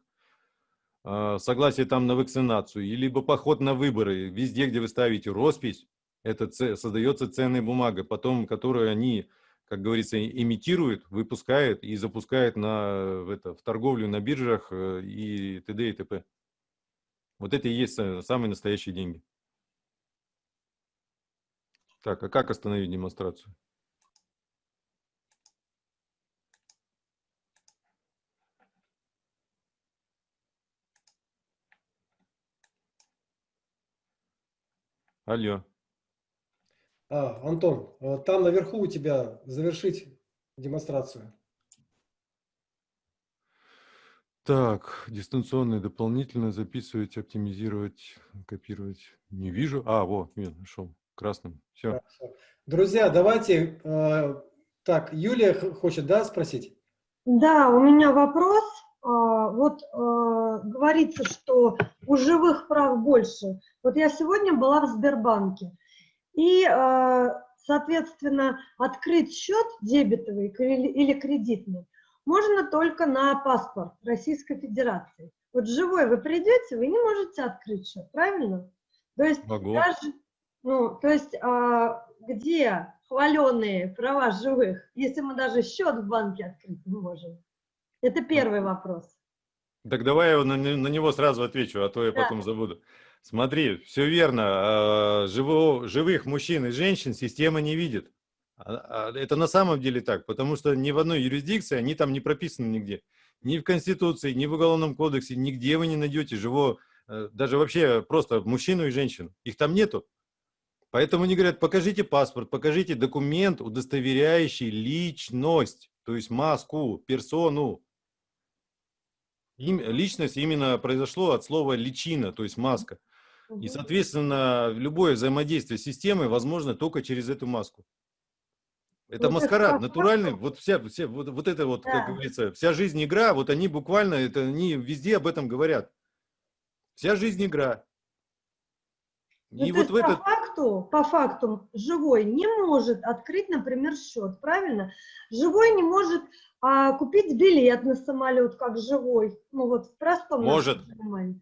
Speaker 2: А, Согласие там на вакцинацию, либо поход на выборы. Везде, где вы ставите роспись, это создается ценная бумага, потом, которую они, как говорится, имитируют, выпускают и запускают на, это, в торговлю на биржах э, и т.д. и т.п. Вот это и есть самые настоящие деньги. Так, а как остановить демонстрацию? Алло.
Speaker 1: А, Антон, э, там наверху у тебя завершить демонстрацию.
Speaker 2: Так, дистанционно дополнительно записывать, оптимизировать, копировать. Не вижу. А, вот, нет, нашел. Красным. Все.
Speaker 1: Хорошо. Друзья, давайте, э, так, Юлия хочет, да, спросить?
Speaker 5: Да, у меня вопрос. А, Вот а, говорится, что у живых прав больше. Вот я сегодня была в Сбербанке, и, а, соответственно, открыть счет дебетовый или или кредитный можно только на паспорт Российской Федерации. Вот живой вы придете, вы не можете открыть счет, правильно? То есть
Speaker 2: Могу.
Speaker 5: даже, ну, то есть а, где хваленые права живых, если мы даже счет в банке открыть не можем? Это первый вопрос.
Speaker 2: Так давай я на, на него сразу отвечу, а то я
Speaker 5: Да.
Speaker 2: потом забуду. Смотри, все верно. а, живо- живых мужчин и женщин система не видит. А- а Это на самом деле так, потому что ни в одной юрисдикции они там не прописаны нигде. Ни в Конституции, ни в Уголовном кодексе, нигде вы не найдете живого, э, даже вообще просто мужчину и женщину. Их там нету. Поэтому они говорят, покажите паспорт, покажите документ, удостоверяющий личность, то есть маску, персону. Им- личность именно произошло от слова личина, то есть маска. И, соответственно, любое взаимодействие с системой возможно только через эту маску. Это
Speaker 5: Вот это
Speaker 2: маскарад, натуральный, вот вся, вся вот, вот это вот,
Speaker 5: Да.
Speaker 2: как говорится, вся жизнь игра, вот они буквально, это они везде об этом говорят. Вся жизнь игра.
Speaker 5: Ну,
Speaker 2: И вот в этот,
Speaker 5: по факту, по факту живой не может открыть, например, счет, правильно? Живой не может а, купить билет на самолет как живой, ну вот в простом
Speaker 2: Может.
Speaker 5: понимании.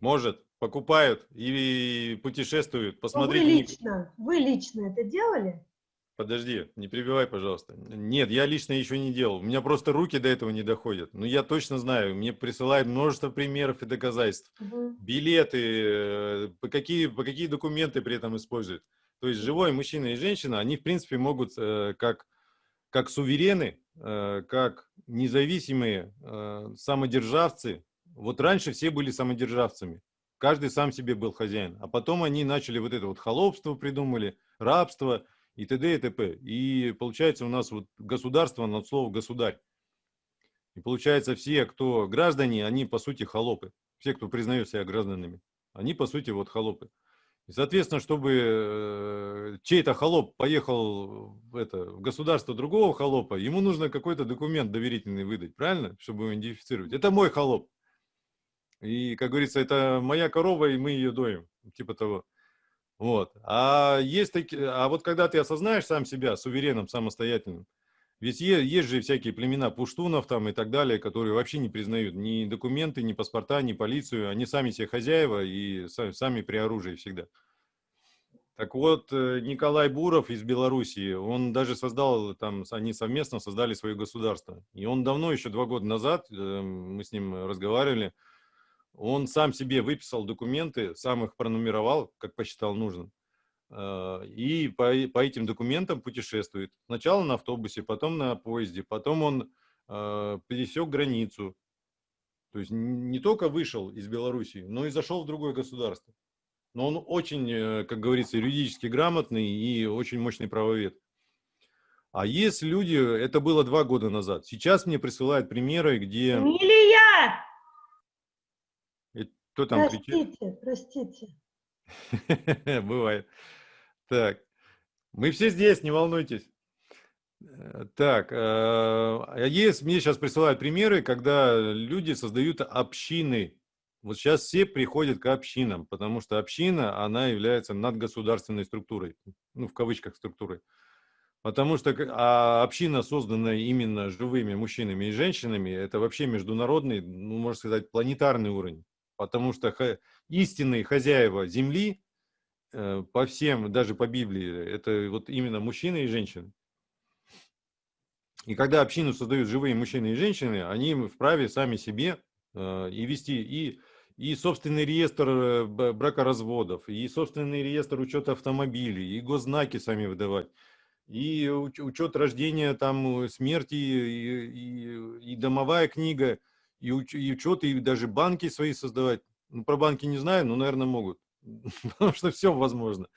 Speaker 2: может, покупают и путешествуют.
Speaker 5: Вы
Speaker 2: Посмотрите, Ник-
Speaker 5: лично, вы лично это делали?
Speaker 2: Подожди, не прибивай, пожалуйста. Нет, я лично еще не делал. У меня просто руки до этого не доходят. Но я точно знаю, мне присылают множество примеров и доказательств.
Speaker 5: Мгм.
Speaker 2: Билеты, э, по какие, по какие документы при этом используют. То есть живой мужчина и женщина, они в принципе могут э, как, как суверены, э, как независимые э, самодержавцы. Вот раньше все были самодержавцами. Каждый сам себе был хозяин. А потом они начали вот это вот холопство придумали, рабство и т.д. и т.п. И получается у нас вот государство над слово государь. И получается, все, кто граждане, они по сути холопы. Все, кто признают себя гражданами, они по сути вот холопы. И, соответственно, чтобы э, чей-то холоп поехал в, это, в государство другого холопа, ему нужно какой-то документ доверительный выдать, правильно? Чтобы его идентифицировать. Это мой холоп. И, как говорится, это моя корова, и мы ее доим. Типа того. Вот. А, есть такие, а вот когда ты осознаешь сам себя суверенным, самостоятельным, ведь е- есть же всякие племена пуштунов там и так далее, которые вообще не признают ни документы, ни паспорта, ни полицию. Они сами себе хозяева и са- сами при оружии всегда. Так вот, э, Николай Буров из Белоруссии, он даже создал, там, они совместно создали свое государство. И он давно, еще два года назад, э, мы с ним разговаривали, он сам себе выписал документы, сам их пронумеровал, как посчитал нужным. Э, И по, по этим документам путешествует. Сначала на автобусе, потом на поезде, потом он э, пересек границу. То есть не только вышел из Белоруссии, но и зашел в другое государство. Но он очень, э, как говорится, юридически грамотный и очень мощный правовед. А есть люди, это было два года назад. Сейчас мне присылают примеры, где...
Speaker 5: Эмилия!
Speaker 2: Кто там кричит?
Speaker 5: Простите, простите.
Speaker 2: Бывает. Так, мы все здесь, не волнуйтесь. Э, Так, э, а есть, мне сейчас присылают примеры, когда люди создают общины. Вот сейчас все приходят к общинам, потому что община, она является надгосударственной структурой, ну, в кавычках структурой. Потому что а община, созданная именно живыми мужчинами и женщинами, это вообще международный, ну, можно сказать, планетарный уровень. Потому что истинные хозяева Земли э, по всем, даже по Библии, это вот именно мужчины и женщины. И когда общину создают живые мужчины и женщины, они вправе сами себе э, и вести и, и собственный реестр э, бракоразводов, и собственный реестр учета автомобилей, и госзнаки сами выдавать, и уч- учет рождения, там, смерти, и, и- и домовая книга, и, уч- и учет, и даже банки свои создавать. Ну, про банки не знаю, но, наверное, могут. Потому что все возможно.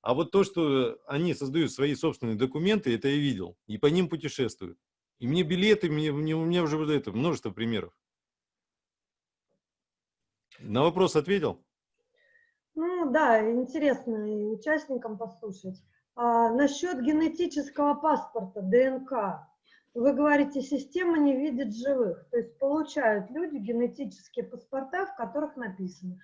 Speaker 2: А вот то, что они создают свои собственные документы, это я видел. И по ним путешествуют. И мне билеты, мне, мне, у меня уже вот это множество примеров. На вопрос ответил?
Speaker 5: Ну да, интересно и участникам послушать. А, насчет генетического паспорта, ДНК. Вы говорите, система не видит живых. То есть получают люди генетические паспорта, в которых написано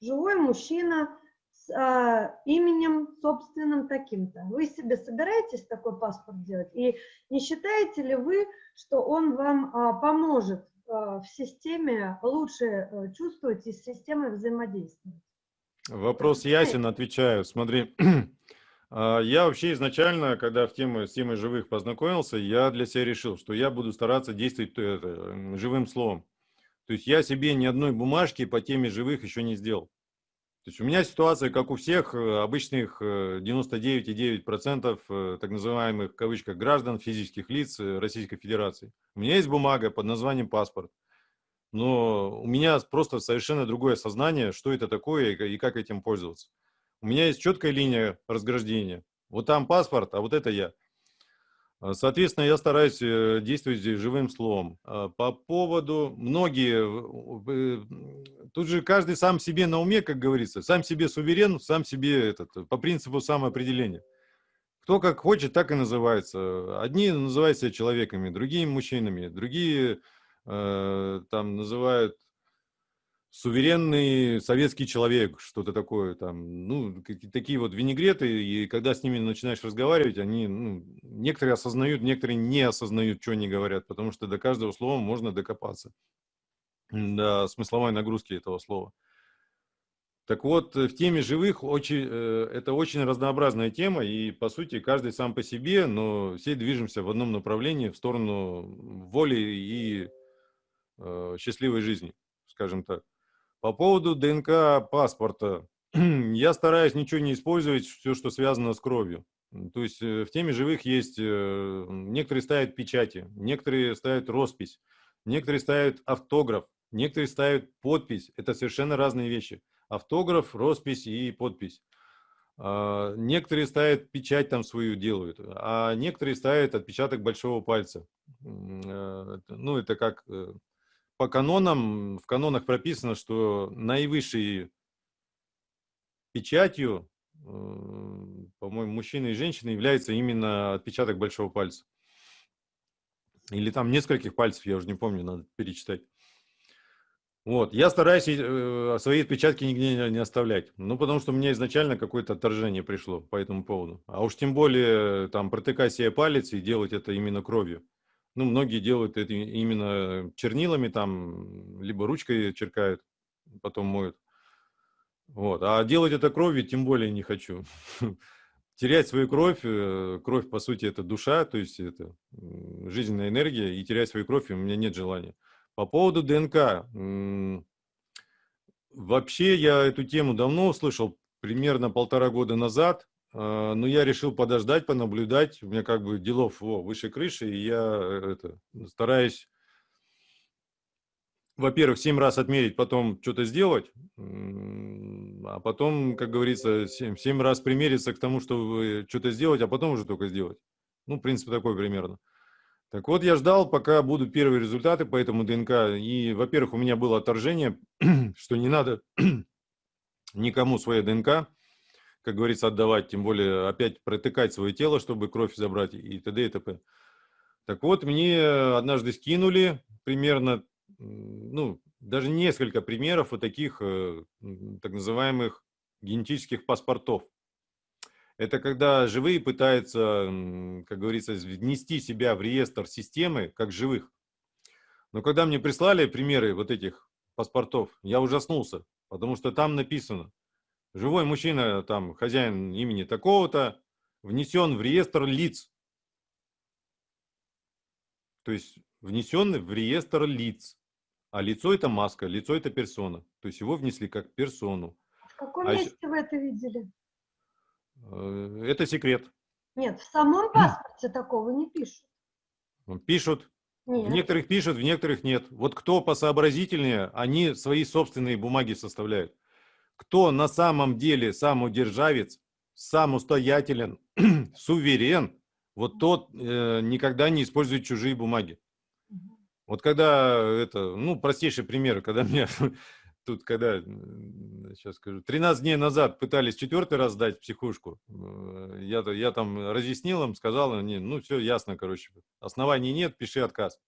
Speaker 5: «живой мужчина с а, именем собственным таким-то». Вы себе собираетесь такой паспорт делать? И не считаете ли вы, что он вам а, поможет а, в системе лучше э, чувствовать и с системой взаимодействовать?
Speaker 2: Вопрос ясен, отвечаю. Смотри, я вообще изначально, когда в тему, с темой живых познакомился, я для себя решил, что я буду стараться действовать э, это, живым словом. То есть я себе ни одной бумажки по теме живых еще не сделал. То есть у меня ситуация, как у всех э, обычных э, 99,9% э, так называемых в кавычках граждан, физических лиц Российской Федерации. У меня есть бумага под названием паспорт. Но у меня просто совершенно другое сознание, что это такое и как этим пользоваться. У меня есть четкая линия разграждения. Вот там паспорт, а вот это я. А, Соответственно, я стараюсь э, действовать здесь живым словом. А, По поводу многие, э, тут же каждый сам себе на уме, как говорится, сам себе суверен, сам себе этот, по принципу самоопределения. Кто как хочет, так и называется. Одни называют себя человеками, другие мужчинами, другие э, там называют суверенный советский человек, что-то такое там, ну, такие вот винегреты, и когда с ними начинаешь разговаривать, они, ну, некоторые осознают, некоторые не осознают, что они говорят, потому что до каждого слова можно докопаться, до смысловой нагрузки этого слова. Так вот, в теме живых очень, э, это очень разнообразная тема, и по сути каждый сам по себе, но все движемся в одном направлении, в сторону воли и э, счастливой жизни, скажем так. По поводу ДНК паспорта, я стараюсь ничего не использовать, все, что связано с кровью. То есть э, в теме живых есть, э, некоторые ставят печати, некоторые ставят роспись, некоторые ставят автограф, некоторые ставят подпись. Это совершенно разные вещи. Автограф, роспись и подпись. А, Некоторые ставят печать там свою делают, а некоторые ставят отпечаток большого пальца. э, ну, это как по канонам, в канонах прописано, что наивысшей печатью, э, по-моему, мужчины и женщины является именно отпечаток большого пальца. Или там нескольких пальцев, я уже не помню, надо перечитать. Вот, я стараюсь э, свои отпечатки нигде не, оставлять. Ну, потому что у меня изначально какое-то отторжение пришло по этому поводу. А уж тем более там протыкать себе палец и делать это именно кровью. Ну, многие делают это именно чернилами, там, либо ручкой черкают, потом моют. Вот. А делать это кровью тем более не хочу. Терять свою кровь, э, кровь, по сути, это душа, то есть это жизненная энергия, и терять свою кровь у меня нет желания. По поводу ДНК. Вообще я эту тему давно услышал, примерно полтора года назад, но я решил подождать, понаблюдать. У меня как бы делов во, выше крыши, и я э, это, стараюсь, во-первых, семь раз отмерить, потом что-то сделать, а потом, как говорится, семь, семь раз примериться к тому, чтобы что-то сделать, а потом уже только сделать. Ну, принцип такой примерно. Так вот, я ждал, пока будут первые результаты по этому ДНК. И, во-первых, у меня было отторжение, что не надо никому свое ДНК, как говорится, отдавать, тем более опять протыкать свое тело, чтобы кровь забрать и т.д. и т.п. Так вот, мне однажды скинули примерно, ну, даже несколько примеров вот таких э, так называемых генетических паспортов. Это когда живые пытаются, как говорится, внести себя в реестр системы как живых. Но когда мне прислали примеры вот этих паспортов, я ужаснулся, потому что там написано, живой мужчина, там, хозяин имени такого-то, внесен в реестр лиц. То есть внесен в реестр лиц. А лицо это маска, лицо это персона. То есть его внесли как персону.
Speaker 5: В каком
Speaker 2: А
Speaker 5: месте вы это видели?
Speaker 2: Э, Это секрет.
Speaker 5: Нет, в самом паспорте такого не пишут.
Speaker 2: Пишут, В
Speaker 5: Нет.
Speaker 2: некоторых пишут, в некоторых нет. Вот кто посообразительнее, они свои собственные бумаги составляют. Кто на самом деле самодержавец, самостоятелен, суверен, вот тот э, никогда не использует чужие бумаги. Вот когда это, ну, простейший пример, когда меня тут, когда, сейчас скажу, 13 дней назад пытались четвертый раз сдать психушку, э, я, я там разъяснил им, сказал, они, ну, все ясно, короче, оснований нет, пиши отказ.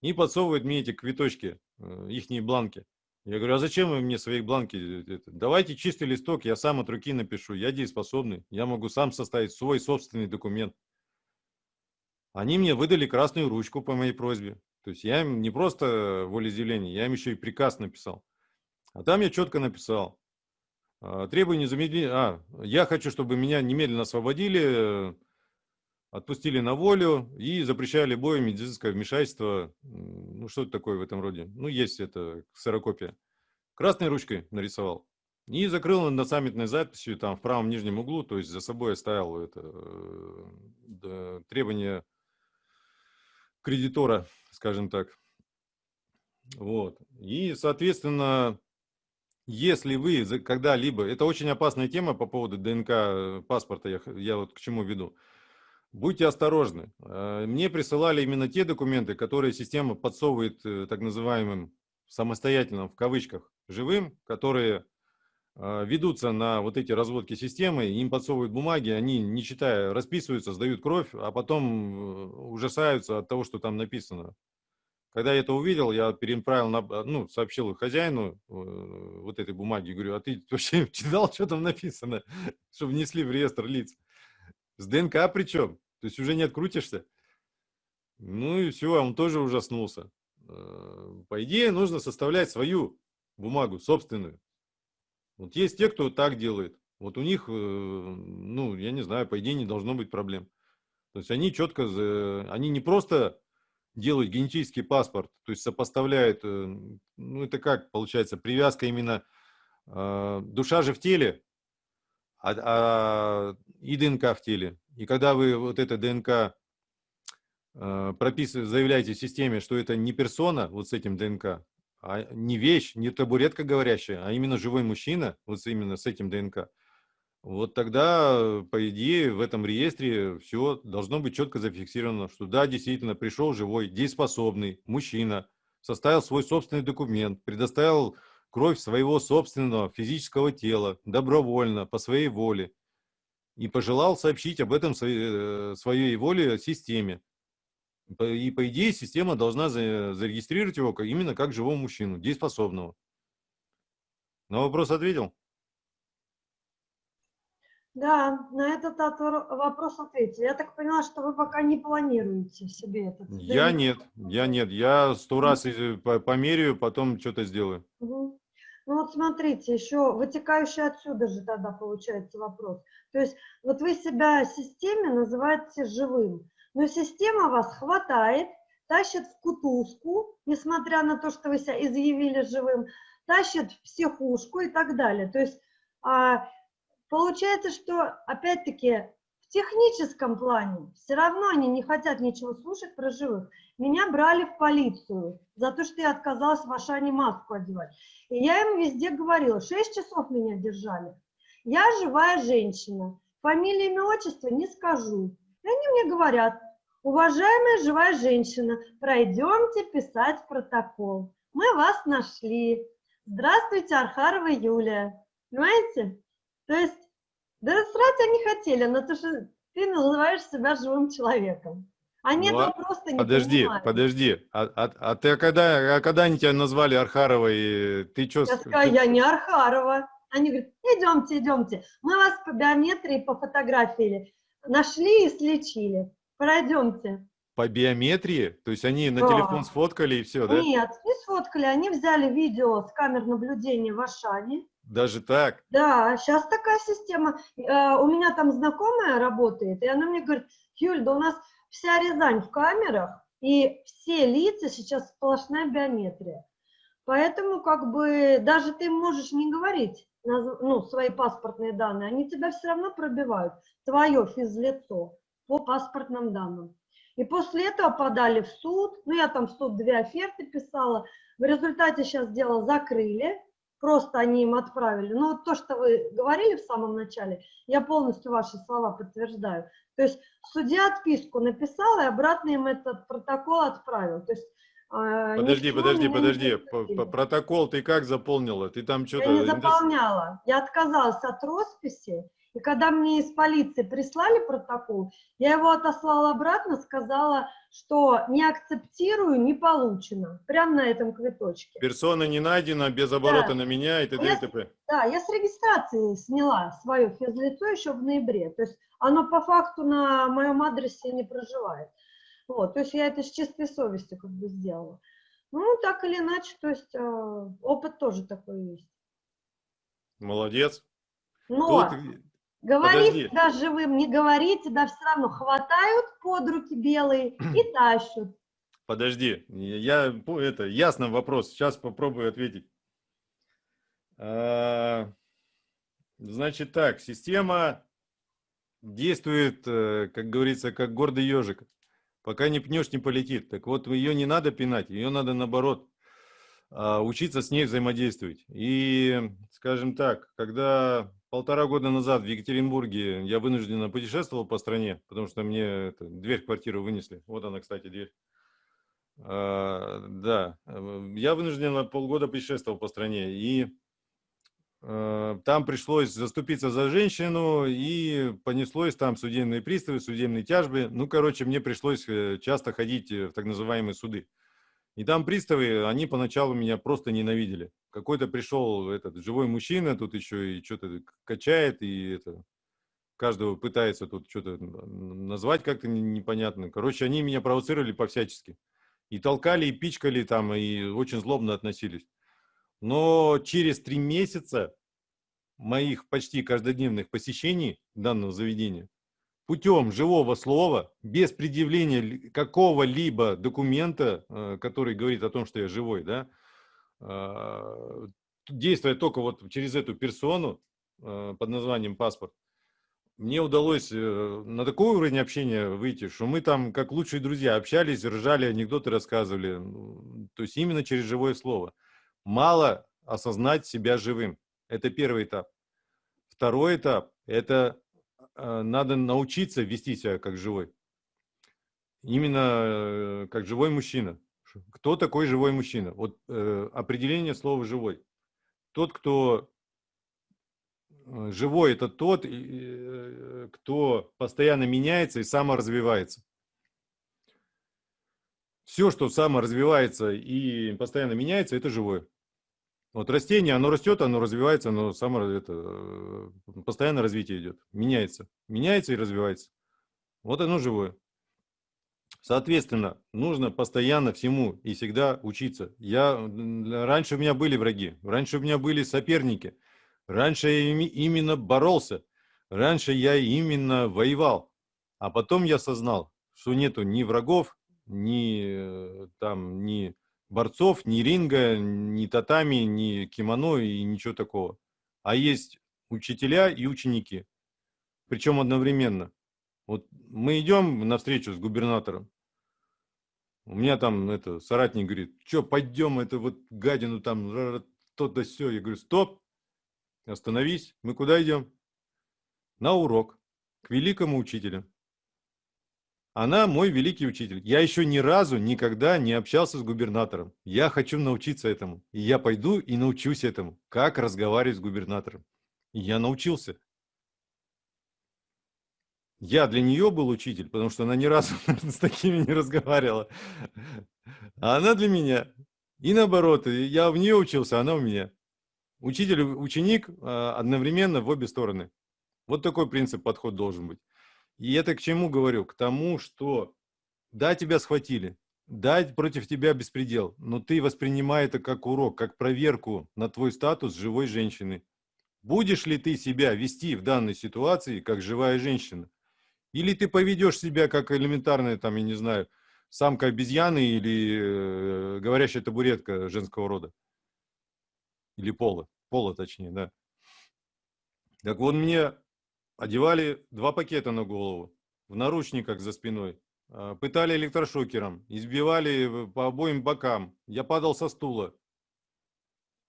Speaker 2: И подсовывают мне эти квиточки, их бланки. Я говорю, а зачем вы мне свои бланки? э, это? Давайте чистый листок, я сам от руки напишу, я дееспособный, я могу сам составить свой собственный документ. Они мне выдали красную ручку по моей просьбе. То есть я им не просто волеизъявление, я им еще и приказ написал. А там я четко написал. а, Требую незамедлительно... А, я хочу, чтобы меня немедленно освободили, э, отпустили на волю и запрещали любое медицинское вмешательство. Ну, что-то такое в этом роде. Ну, есть это ксерокопия. Красной ручкой нарисовал. И закрыл над саммитной записью там в правом нижнем углу, то есть за собой оставил это э, требование кредитора, скажем так. Вот. И, соответственно, если вы когда-либо, это очень опасная тема по поводу ДНК э, паспорта, я, я вот к чему веду. Будьте осторожны. Э, Мне присылали именно те документы, которые система подсовывает э, так называемым самостоятельным, в кавычках, живым, которые э, ведутся на вот эти разводки системы, им подсовывают бумаги, они, не читая, расписываются, сдают кровь, а потом ужасаются от того, что там написано. Когда я это увидел, я переправил, на, ну, сообщил хозяину вот этой бумаги, говорю, а ты вообще читал, что там написано, что внесли в реестр лиц? С ДНК причем, то есть уже не открутишься. Ну и все, он тоже ужаснулся. Э, По идее, нужно составлять свою бумагу, собственную. Вот есть те, кто так делает. Вот у них, э, ну, я не знаю, по идее не должно быть проблем. То есть они четко, они не просто делают генетический паспорт, то есть сопоставляют, э, ну это как получается, привязка именно, душа же в теле, а, а и ДНК в теле. И когда вы вот это ДНК э, прописываете, заявляете системе, что это не персона вот с этим ДНК, а не вещь, не табуретка говорящая, а именно живой мужчина вот именно с этим ДНК, вот тогда, э, по идее, в этом реестре все должно быть четко зафиксировано, что да, действительно, пришел живой, дееспособный мужчина, составил свой собственный документ, предоставил кровь своего собственного физического тела добровольно, по своей воле, и пожелал сообщить об этом своей, э, воле системе. И, по идее, система должна за- зарегистрировать его именно как живого мужчину, дееспособного. На вопрос ответил?
Speaker 5: Да, на этот вопрос ответили. Я так поняла, что вы пока не планируете себе этот.
Speaker 2: Я нет, я нет. Я сто раз э, по- померяю, потом что-то сделаю.
Speaker 5: Мгм. Ну вот смотрите, еще вытекающий отсюда же тогда получается вопрос. То есть вот вы себя системе называете живым, но система вас хватает, тащит в кутузку, несмотря на то, что вы себя изъявили живым, тащит в психушку и так далее. То есть а, получается, что опять-таки в техническом плане все равно они не хотят ничего слушать про живых. Меня брали в полицию за то, что я отказалась в Ашане маску одевать. И я им везде говорила, 6 часов меня держали. Я живая женщина, фамилия, имя, отчество не скажу. И они мне говорят, уважаемая живая женщина, пройдемте писать протокол. Мы вас нашли. Здравствуйте, Архарова Юлия. Понимаете? То есть, да срать они хотели, но то, что ты называешь себя живым человеком. Они
Speaker 2: Ну,
Speaker 5: этого просто не
Speaker 2: Подожди,
Speaker 5: понимают.
Speaker 2: подожди. А, а- а ты а когда, а когда они тебя назвали Архаровой, ты что?
Speaker 5: Я сказала, я не Архарова. Они говорят, идемте, идемте. Мы вас по биометрии, по фотографии нашли и слечили. Пройдемте.
Speaker 2: По биометрии? То есть они на
Speaker 5: Да.
Speaker 2: телефон сфоткали и все, да?
Speaker 5: Нет, не сфоткали. Они взяли видео с камер наблюдения в Ашане.
Speaker 2: Даже так?
Speaker 5: Да, сейчас такая система. Э, У меня там знакомая работает, и она мне говорит, Юль, да у нас вся Рязань в камерах, и все лица сейчас сплошная биометрия. Поэтому как бы даже ты можешь не говорить ну, свои паспортные данные, они тебя все равно пробивают, твое физлицо по паспортным данным. И после этого подали в суд, ну я там в суд две оферты писала, в результате сейчас дело закрыли, просто они им отправили. Ну, вот то, что вы говорили в самом начале, я полностью ваши слова подтверждаю. То есть судья отписку написал и обратно им этот протокол отправил. То есть, э,
Speaker 2: Подожди,
Speaker 5: ничего
Speaker 2: подожди, подожди. П-
Speaker 5: спросили.
Speaker 2: п- Протокол ты как заполнила? Ты там что-то...
Speaker 5: Я не заполняла. Я отказалась от росписи. И когда мне из полиции прислали протокол, я его отослала обратно, сказала, что не акцептирую, не получено. Прямо на этом квиточке.
Speaker 2: Персона не найдена, без оборота
Speaker 5: Да.
Speaker 2: на меня и т.д. и т.п.
Speaker 5: Да, я с регистрации сняла свое физлицо еще в ноябре. То есть оно по факту на моем адресе не проживает. Вот, то есть я это с чистой совестью как бы сделала. Ну, так или иначе, то есть э, опыт тоже такой есть.
Speaker 2: Молодец.
Speaker 5: Но
Speaker 2: Тут-
Speaker 5: говорить
Speaker 2: подожди.
Speaker 5: да живым, не говорить, да все равно хватают под руки белые и тащат.
Speaker 2: Подожди, я это ясно вопрос. Сейчас попробую ответить. А, Значит так, система действует, э, как говорится, как гордый ежик. Пока не пнешь, не полетит. Так вот, ее не надо пинать, ее надо наоборот а, учиться с ней взаимодействовать. И, скажем так, когда полтора года назад в Екатеринбурге я вынужденно путешествовал по стране, потому что мне это, дверь в квартиру вынесли. Вот она, кстати, дверь. А, да, э, я вынужденно полгода путешествовал по стране, и э, там пришлось заступиться за женщину, и понеслось там судебные приставы, судебные тяжбы. Ну, короче, мне пришлось э, часто ходить э, в так называемые суды. И там приставы, они поначалу меня просто ненавидели. Какой-то пришел этот живой мужчина, тут еще и что-то качает, и это, каждого пытается тут что-то назвать как-то не- непонятно. Короче, они меня провоцировали по-всячески. И толкали, и пичкали там, и очень злобно относились. Но через три месяца моих почти каждодневных посещений данного заведения путем живого слова, без предъявления ли- какого-либо документа, э, который говорит о том, что я живой, да, э, действуя только вот через эту персону э, под названием паспорт, мне удалось э, на такой уровень общения выйти, что мы там как лучшие друзья общались, ржали, анекдоты рассказывали. То есть именно через живое слово. Мало осознать себя живым. Это первый этап. Второй этап – это надо научиться вести себя как живой. Именно э, как живой мужчина. Кто такой живой мужчина? Вот э, определение слова «живой». Тот, кто э, живой, это тот, э, кто постоянно меняется и саморазвивается. Все, что саморазвивается и постоянно меняется, это живое. Вот растение, оно растет, оно развивается, оно само, это, э, постоянно развитие идет, меняется. Меняется и развивается. Вот оно живое. Соответственно, нужно постоянно всему и всегда учиться. Я, раньше у меня были враги, раньше у меня были соперники, раньше я именно боролся, раньше я именно воевал. А потом я осознал, что нету ни врагов, ни э, там, ни борцов, ни ринга, ни татами, ни кимоно и ничего такого. А есть учителя и ученики. Причем одновременно. Вот мы идем на встречу с губернатором. У меня там это соратник говорит, что пойдем, это вот гадину там, то-то все. Я говорю, стоп, остановись, мы куда идем? На урок, к великому учителю. Она мой великий учитель. Я еще ни разу никогда не общался с губернатором. Я хочу научиться этому. И я пойду и научусь этому, как разговаривать с губернатором. И я научился. Я для нее был учитель, потому что она ни разу с такими не разговаривала. А она для меня. И наоборот, я в нее учился, а она у меня. Учитель ученик а, одновременно в обе стороны. Вот такой принцип, подход должен быть. И это к чему говорю? К тому, что да, тебя схватили, да, против тебя беспредел, но ты воспринимай это как урок, как проверку на твой статус живой женщины. Будешь ли ты себя вести в данной ситуации как живая женщина? Или ты поведешь себя как элементарная, там, я не знаю, самка обезьяны или э, говорящая табуретка женского рода? Или пола, пола точнее, да. Так вот, мне одевали два пакета на голову, в наручниках за спиной, а, пытали электрошокером, избивали по обоим бокам. Я падал со стула.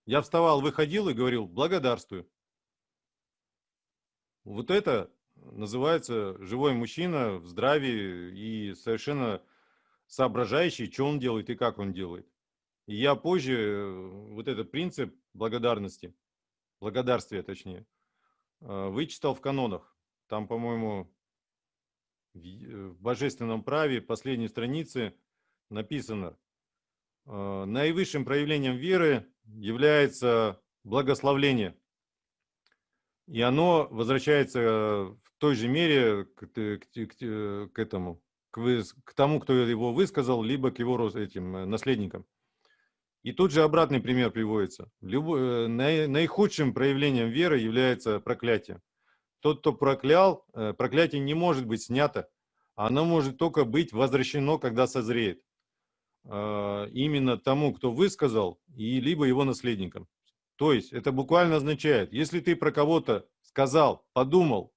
Speaker 2: Я вставал, выходил и говорил «благодарствую». Вот это называется живой мужчина в здравии и совершенно соображающий, что он делает и как он делает. И я позже э, вот этот принцип благодарности, благодарствия точнее, вычитал в канонах. Там, по-моему, э, в божественном праве, последней странице написано, а, наивысшим проявлением веры является благословление. И оно возвращается в той же мере к, к, к, к этому, к, к тому, кто его высказал, либо к его этим э, наследникам. И тут же обратный пример приводится. Любой, э, наихудшим проявлением веры является проклятие. Тот, кто проклял, э, проклятие не может быть снято. Оно может только быть возвращено, когда созреет. А, именно тому, кто высказал, и либо его наследникам. То есть это буквально означает, если ты про кого-то сказал, подумал,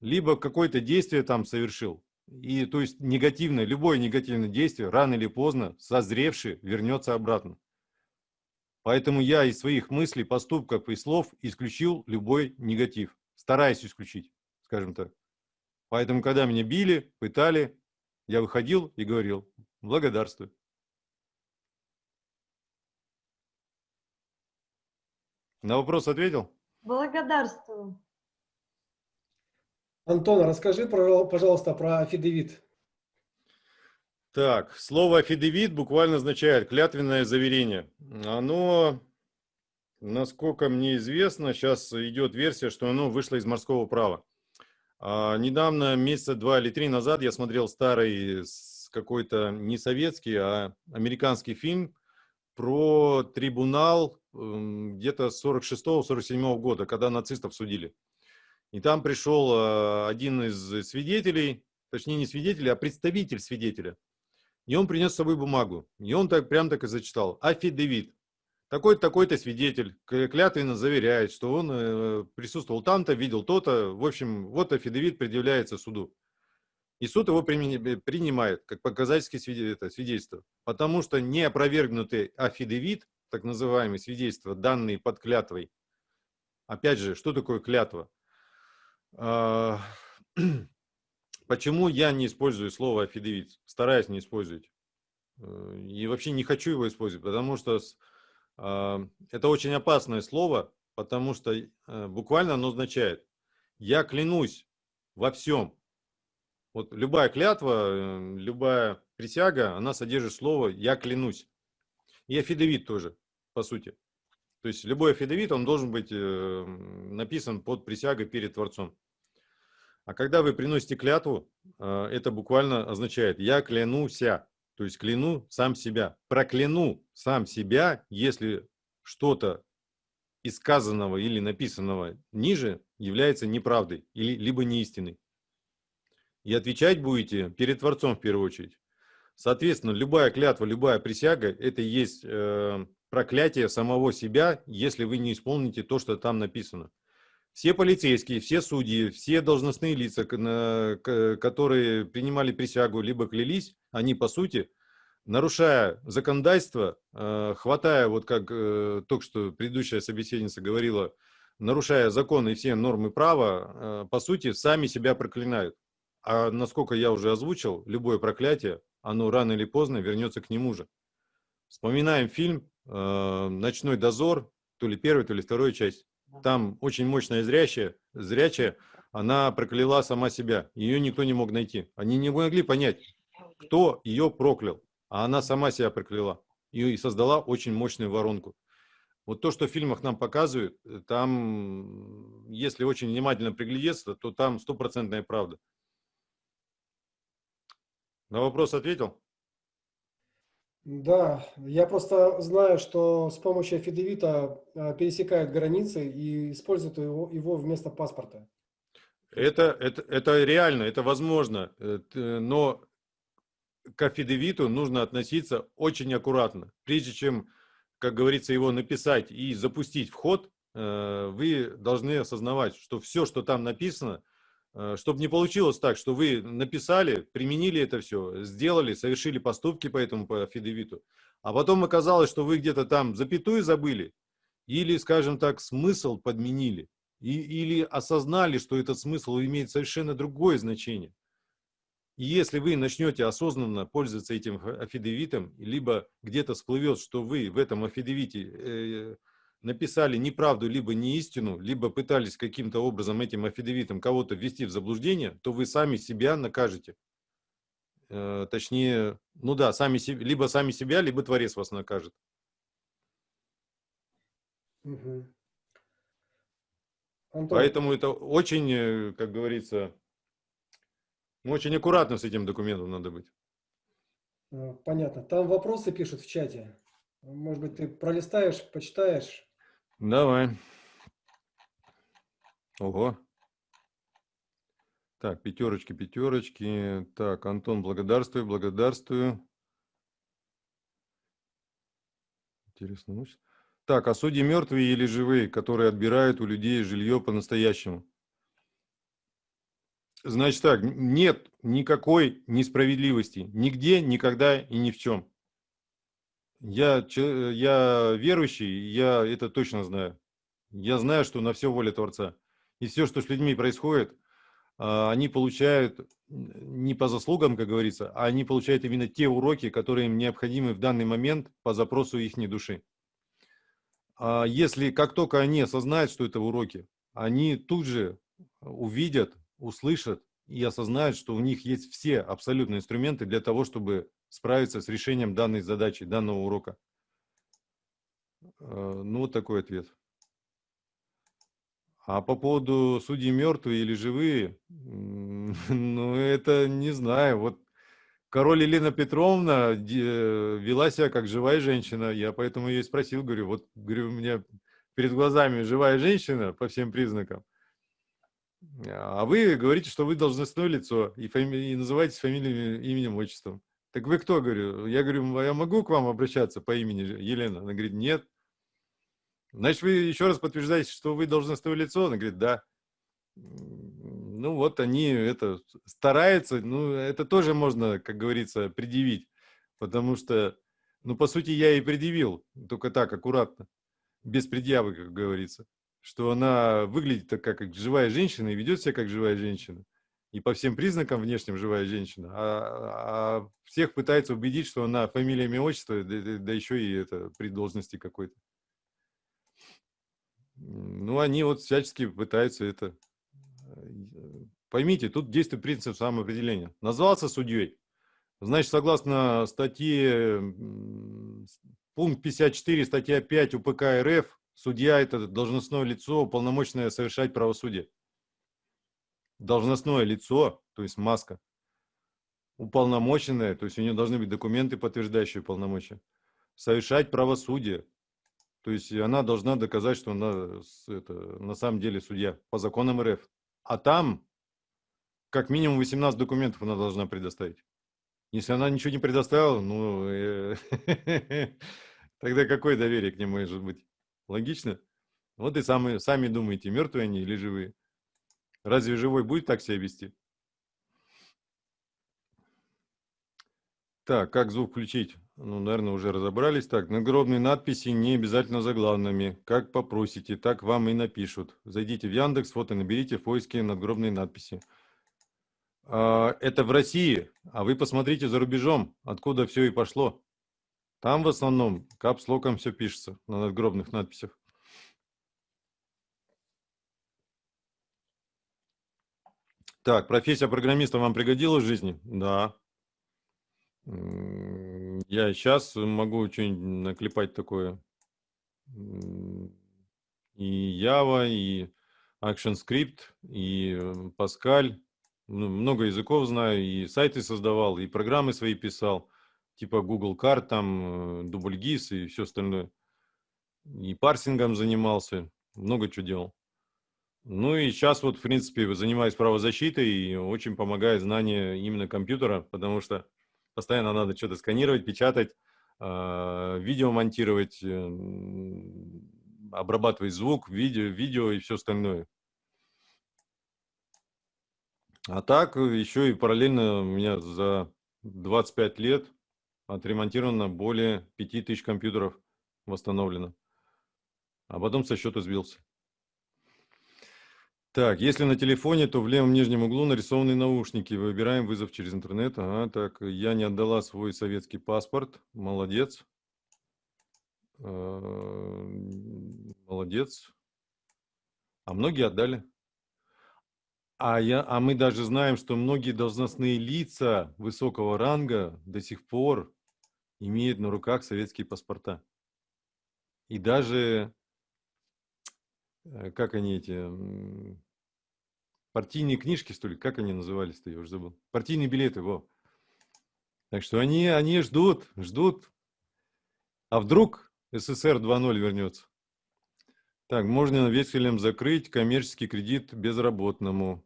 Speaker 2: либо какое-то действие там совершил, и то есть негативное, любое негативное действие рано или поздно, созревший, вернется обратно. Поэтому я из своих мыслей, поступков и слов исключил любой негатив. Стараюсь исключить, скажем так. Поэтому, когда меня били, пытали, я выходил и говорил «благодарствую». На вопрос ответил?
Speaker 5: Благодарствую.
Speaker 1: Антон, расскажи, пожалуйста, про афидевит.
Speaker 2: Так, слово афидевит буквально означает клятвенное заверение. Оно, насколько мне известно, сейчас идет версия, что оно вышло из морского права. А, недавно, месяца два или три назад, я смотрел старый какой-то не советский, а американский фильм про трибунал где-то 46-47 года, когда нацистов судили. И там пришел э, один из свидетелей, точнее не свидетель, а представитель свидетеля. И он принес с собой бумагу. И он так прям так и зачитал. Афидевит. Такой-то, такой-то свидетель клятвенно заверяет, что он э, присутствовал там-то, видел то-то. В общем, вот афидевит предъявляется суду. И суд его принимает как показательское свидетельство. Потому что не опровергнутый афидевит, так называемый свидетельство, данные под клятвой, Опять же, что такое клятва? А, Почему я не использую слово афидевит? Стараюсь не использовать. Э, И вообще не хочу его использовать, потому что а, это очень опасное слово, потому что э, буквально оно означает «я клянусь во всем». Вот любая клятва, э, любая присяга, она содержит слово «я клянусь». И афидевит тоже, по сути. То есть любой афидевит, он должен быть э, написан под присягой перед Творцом. А когда вы приносите клятву, э, это буквально означает «я клянуся», то есть кляну сам себя, прокляну сам себя, если что-то из сказанного или написанного ниже является неправдой или либо неистиной. И отвечать будете перед Творцом в первую очередь. Соответственно, любая клятва, любая присяга – это есть э, проклятие самого себя, если вы не исполните то, что там написано. Все полицейские, все судьи, все должностные лица, которые принимали присягу, либо клялись, они, по сути, нарушая законодательство, э, хватая, вот как э, только что предыдущая собеседница говорила, нарушая законы и все нормы права, э, по сути, сами себя проклинают. А насколько я уже озвучил, любое проклятие, оно рано или поздно вернется к нему же. Вспоминаем фильм э, «Ночной дозор», то ли первая, то ли вторая часть. Там очень мощная зрячая, зрячая, она прокляла сама себя. Ее никто не мог найти. Они не могли понять, кто ее проклял. А она сама себя прокляла. И создала очень мощную воронку. Вот то, что в фильмах нам показывают, там, если очень внимательно приглядеться, то там стопроцентная правда. На вопрос ответил?
Speaker 1: Да, я просто знаю, что с помощью афидевита а, пересекают границы и используют его, его вместо паспорта.
Speaker 2: Это, это, это реально, это возможно, э, но к афидевиту нужно относиться очень аккуратно. Прежде чем, как говорится, его написать и запустить в ход, э, вы должны осознавать, что все, что там написано, чтобы не получилось так, что вы написали, применили это все, сделали, совершили поступки по этому по афидевиту, а потом оказалось, что вы где-то там запятую забыли или, скажем так, смысл подменили. И, или осознали, что этот смысл имеет совершенно другое значение. И если вы начнете осознанно пользоваться этим афидевитом, либо где-то всплывет, что вы в этом афидевите э, написали неправду, либо неистину, либо пытались каким-то образом этим афидевитом кого-то ввести в заблуждение, то вы сами себя накажете. Э, точнее, ну да, сами либо сами себя, либо Творец вас накажет.
Speaker 1: Мгм. Антон,
Speaker 2: Поэтому это очень, э, как говорится, ну, очень аккуратно с этим документом надо быть.
Speaker 1: э, понятно. Там вопросы пишут в чате. Может быть, ты пролистаешь, почитаешь.
Speaker 2: Давай. Ого. Так, пятерочки, пятерочки. Так, Антон, благодарствую, благодарствую. Интересно. ну, Так, а судьи мертвые или живые, которые отбирают у людей жилье по-настоящему? Значит так, нет никакой несправедливости. Нигде, никогда и ни в чем. Я, че- я верующий, я это точно знаю. Я знаю, что на все воля Творца. И все, что с людьми происходит, а, они получают не по заслугам, как говорится, а они получают именно те уроки, которые им необходимы в данный момент по запросу их души. А если как только они осознают, что это уроки, они тут же увидят, услышат и осознают, что у них есть все абсолютно инструменты для того, чтобы справиться с решением данной задачи, данного урока. Э, Ну, вот такой ответ. А по поводу судей мертвые или живые, ну, это не знаю. Вот король Елена Петровна вела себя как живая женщина. Я поэтому ее и спросил, говорю, вот, говорю, у меня перед глазами живая женщина по всем признакам. А вы говорите, что вы должностное лицо и, фами- и называетесь фамилией, именем, отчеством. Так вы кто, говорю? Я говорю, «А я могу к вам обращаться по имени Елена? Она говорит, нет. Значит, вы еще раз подтверждаете, что вы должностное лицо? Она говорит, да. Ну вот они это стараются, ну это тоже можно, как говорится, предъявить, потому что, ну по сути я и предъявил, только так, аккуратно, без предъявы, как говорится. что она выглядит как как живая женщина и ведет себя как живая женщина. И по всем признакам внешним живая женщина. А, а всех пытается убедить, что она фамилия, имя, отчество, да, да- еще и это при должности какой-то. Ну, они вот всячески пытаются это... э, Поймите, тут действует принцип самоопределения. Назвался судьей. Значит, согласно статье, пункт 54, статья 5 УПК РФ, судья – это должностное лицо, уполномоченное совершать правосудие. Должностное лицо, то есть маска, уполномоченное, то есть у нее должны быть документы, подтверждающие полномочия, совершать правосудие. То есть она должна доказать, что она это, на самом деле судья по законам РФ. А там как минимум 18 документов она должна предоставить. Если она ничего не предоставила, ну, э, тогда какое доверие к ней может быть? Логично? Вот и сами, сами думаете, мертвые они или живые. Разве живой будет так себя вести? Так, как звук включить? Ну, наверное, уже разобрались. Так, надгробные надписи не обязательно заглавными. Как попросите, так вам и напишут. Зайдите в Яндекс, вот и наберите в поиске надгробные надписи. А, Это в России, а вы посмотрите за рубежом, откуда все и пошло. Там в основном капслоком все пишется на надгробных надписях. Так, профессия программиста вам пригодилась в жизни? Да. Я сейчас могу что-нибудь наклепать такое. И Java, и ActionScript, и э, Pascal. Ну, Много языков знаю, и сайты создавал, и программы свои писал, типа Google карт, там, э, DoubleGIS и все остальное. И парсингом занимался, много чего делал. Ну и сейчас вот, в принципе, занимаюсь правозащитой и очень помогает знание именно компьютера, потому что постоянно надо что-то сканировать, печатать, а, видео монтировать, м, обрабатывать звук, видео, видео и все остальное. А так э, еще и параллельно у меня за 25 лет отремонтировано более 5000 компьютеров восстановлено. А потом со счета сбился. Так, если на телефоне, то в левом нижнем углу нарисованы наушники. Выбираем вызов через интернет. Ага, так, я не отдала свой советский паспорт. Молодец. Э, Молодец. А многие отдали. А, я, а мы даже знаем, что многие должностные лица высокого ранга до сих пор имеют на руках советские паспорта. И даже, как они эти, партийные книжки, что ли, как они назывались-то, я уже забыл. Партийные билеты, во. Так что они, они ждут, ждут. А вдруг СССР 2.0 вернется? Так, можно векселем закрыть коммерческий кредит безработному.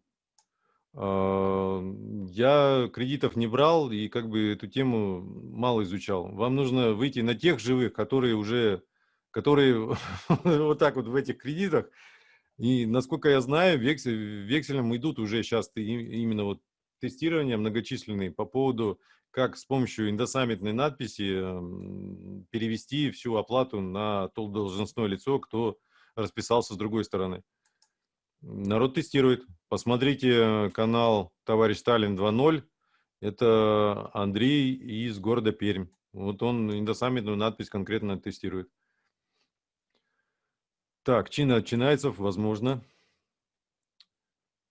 Speaker 2: А, Я кредитов не брал и как бы эту тему мало изучал. Вам нужно выйти на тех живых, которые уже, которые вот так вот в этих кредитах. И насколько я знаю, вексель, векселям идут уже сейчас именно вот тестирования многочисленные по поводу, как с помощью индосаммитной надписи м, перевести всю оплату на то должностное лицо, кто расписался с другой стороны. Народ тестирует. Посмотрите канал «Товарищ Сталин 2.0». Это Андрей из города Пермь. Вот он индосаммитную надпись конкретно тестирует. Так, Чина Чинайцев, возможно.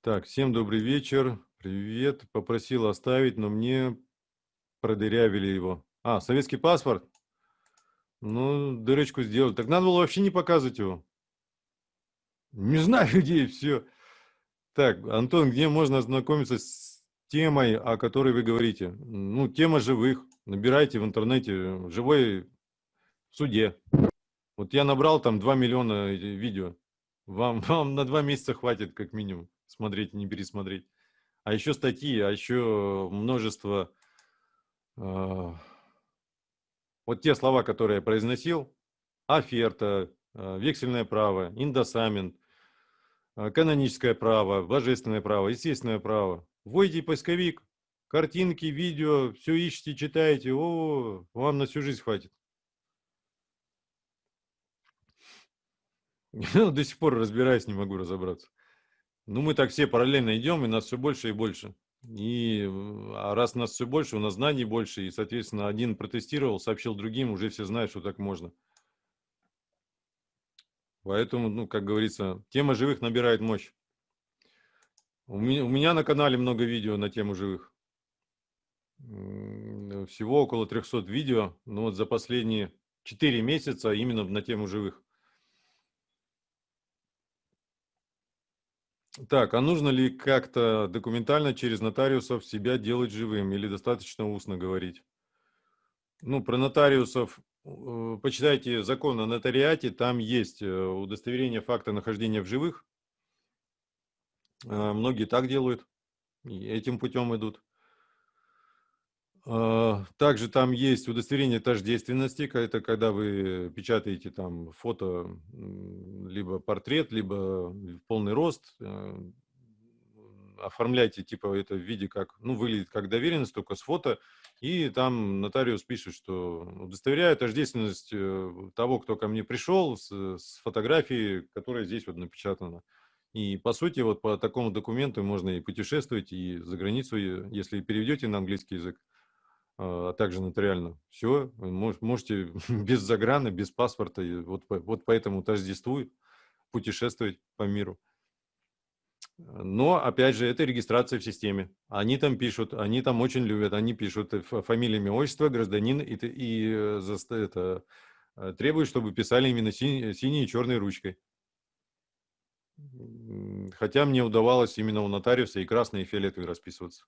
Speaker 2: Так, всем добрый вечер. Привет. Попросил оставить, но мне продырявили его. А, советский паспорт? Ну, дырочку сделать. Так надо было вообще не показывать его. Не знаю, где все. Так, Антон, где можно ознакомиться с темой, о которой вы говорите? Ну, тема живых. Набирайте в интернете «Живой в суде». Вот я набрал там 2 миллиона э, видео. Вам, вам на 2 месяца хватит как минимум смотреть, не пересмотреть. А еще статьи, а еще множество... э, вот те слова, которые я произносил. Оферта, э, вексельное право, индосамент, э, каноническое право, божественное право, естественное право. Вводите поисковик, картинки, видео, все ищите, читаете. О, вам на всю жизнь хватит. До сих пор разбираюсь, не могу разобраться. Ну, мы так все параллельно идем, и нас все больше и больше. И а раз нас все больше, у нас знаний больше, и, соответственно, один протестировал, сообщил другим, уже все знают, что так можно. Поэтому, ну, как говорится, тема живых набирает мощь. У меня, у меня на канале много видео на тему живых. Всего около 300 видео, но вот за последние 4 месяца именно на тему живых. Так, а нужно ли как-то документально через нотариусов себя делать живым или достаточно устно говорить? Ну, про нотариусов э, почитайте закон о нотариате, там есть э, удостоверение факта нахождения в живых. Э, Многие так делают, этим путем идут. А, Также там есть удостоверение тождественности, это когда вы печатаете там фото, либо портрет, либо полный рост, э, оформляйте типа это в виде как, ну, выглядит как доверенность, только с фото, и там нотариус пишет, что удостоверяю тождественность э, того, кто ко мне пришел, с, с фотографией, которая здесь вот напечатана. И по сути вот по такому документу можно и путешествовать, и за границу, если переведете на английский язык, а а также нотариально. Все, можете без заграна, без паспорта, вот, вот по этому тождеству путешествовать по миру. Но, опять же, это регистрация в системе. Они там пишут, они там очень любят, они пишут э, фа- фамилия, имя, отчество, гражданин, и, и э, это, э, требуют, чтобы писали именно синей, синей и черной ручкой. Хотя мне удавалось именно у нотариуса и красной, и фиолетовой расписываться.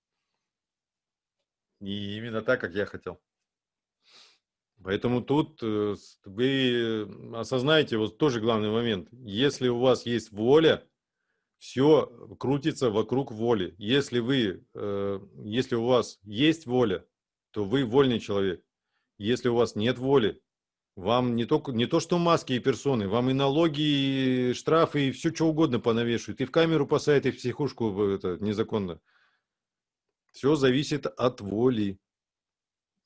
Speaker 2: И именно так, как я хотел. Поэтому тут э, вы осознаете вот тоже главный момент. Если у вас есть воля, все крутится вокруг воли. Если вы, э, если у вас есть воля, то вы вольный человек. Если у вас нет воли, вам не, только, не то что маски и персоны, вам и налоги, и штрафы, и все что угодно понавешивают. И в камеру посадят, и в психушку это, незаконно. Все зависит от воли.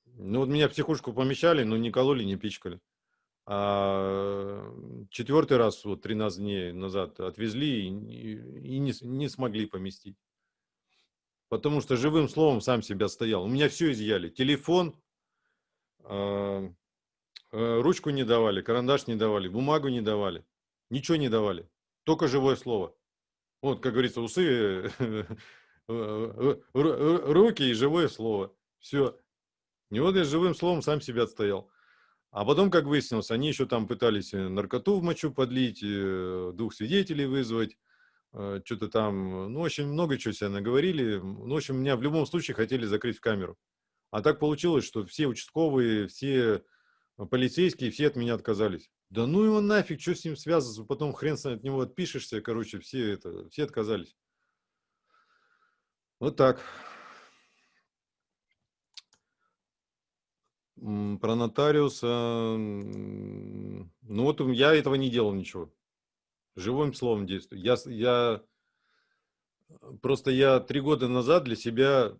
Speaker 2: Ну, вот меня в психушку помещали, но не кололи, не пичкали. А четвертый раз, вот 13 дней назад, отвезли и, и- не, не смогли поместить. Потому что живым словом сам себя стоял. У меня все изъяли. Телефон, а, э, ручку не давали, карандаш не давали, бумагу не давали. Ничего не давали. Только живое слово. Вот, как говорится, усы, э, э, руки и живое слово. Все. И вот я живым словом сам себя отстоял. А потом, как выяснилось, они еще там пытались э, наркоту в мочу подлить, э, двух свидетелей вызвать, э, что-то там, ну, очень много чего себя наговорили. Ну, в общем, меня в любом случае хотели закрыть в камеру. А так получилось, что все участковые, все э, полицейские, все от меня отказались. Да ну его нафиг, что с ним связываться, потом хрен с- от него отпишешься, короче, все это, все отказались. Вот так. Про нотариуса, ну вот я этого не делал ничего. Живым словом действую. Я, я просто я три года назад для себя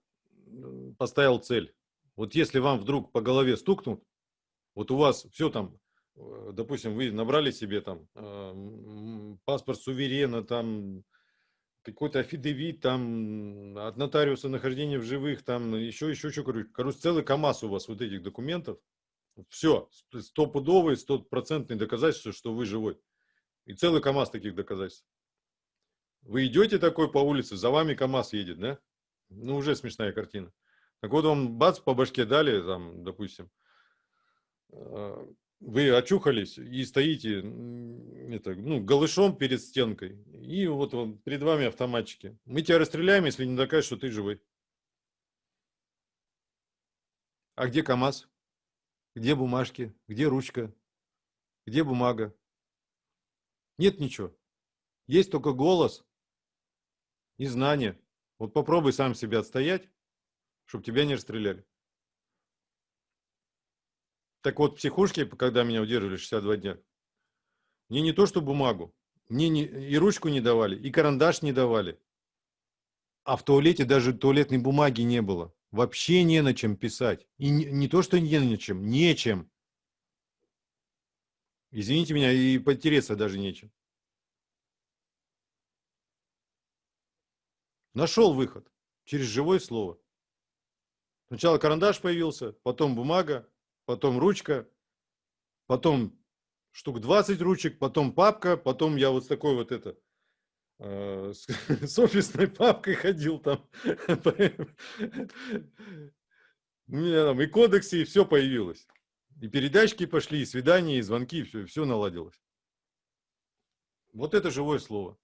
Speaker 2: поставил цель. Вот если вам вдруг по голове стукнут, вот у вас все там, э, допустим, вы набрали себе там э, паспорт суверена, там какой-то афидевит, там от нотариуса нахождение в живых, там еще, еще, еще, короче, короче, целый КАМАЗ у вас вот этих документов. Все, стопудовые, стопроцентные доказательства, что вы живой. И целый КАМАЗ таких доказательств. Вы идете такой по улице, за вами КАМАЗ едет, да? Ну, уже смешная картина. Так вот, вам бац, по башке дали, там, допустим, э, вы очухались и стоите это, ну, голышом перед стенкой, и вот он, перед вами автоматчики. Мы тебя расстреляем, если не докажешь, что ты живой. А где КАМАЗ? Где бумажки? Где ручка? Где бумага? Нет ничего. Есть только голос и знание. Вот попробуй сам себя отстоять, чтобы тебя не расстреляли. Так вот, психушки, когда меня удерживали 62 дня, мне не то что бумагу, мне не, и ручку не давали, и карандаш не давали. А в туалете даже туалетной бумаги не было. Вообще не на чем писать. И не, не то, что не на чем, нечем. Извините меня, и потереться даже нечем. Нашел выход через живое слово. Сначала карандаш появился, потом бумага, потом ручка, потом штук 20 ручек, потом папка, потом я вот с такой вот это, э, с, с офисной папкой ходил там. У меня там и кодексы, и все появилось. И передачки пошли, и свидания, и звонки, все, все наладилось. Вот это живое слово.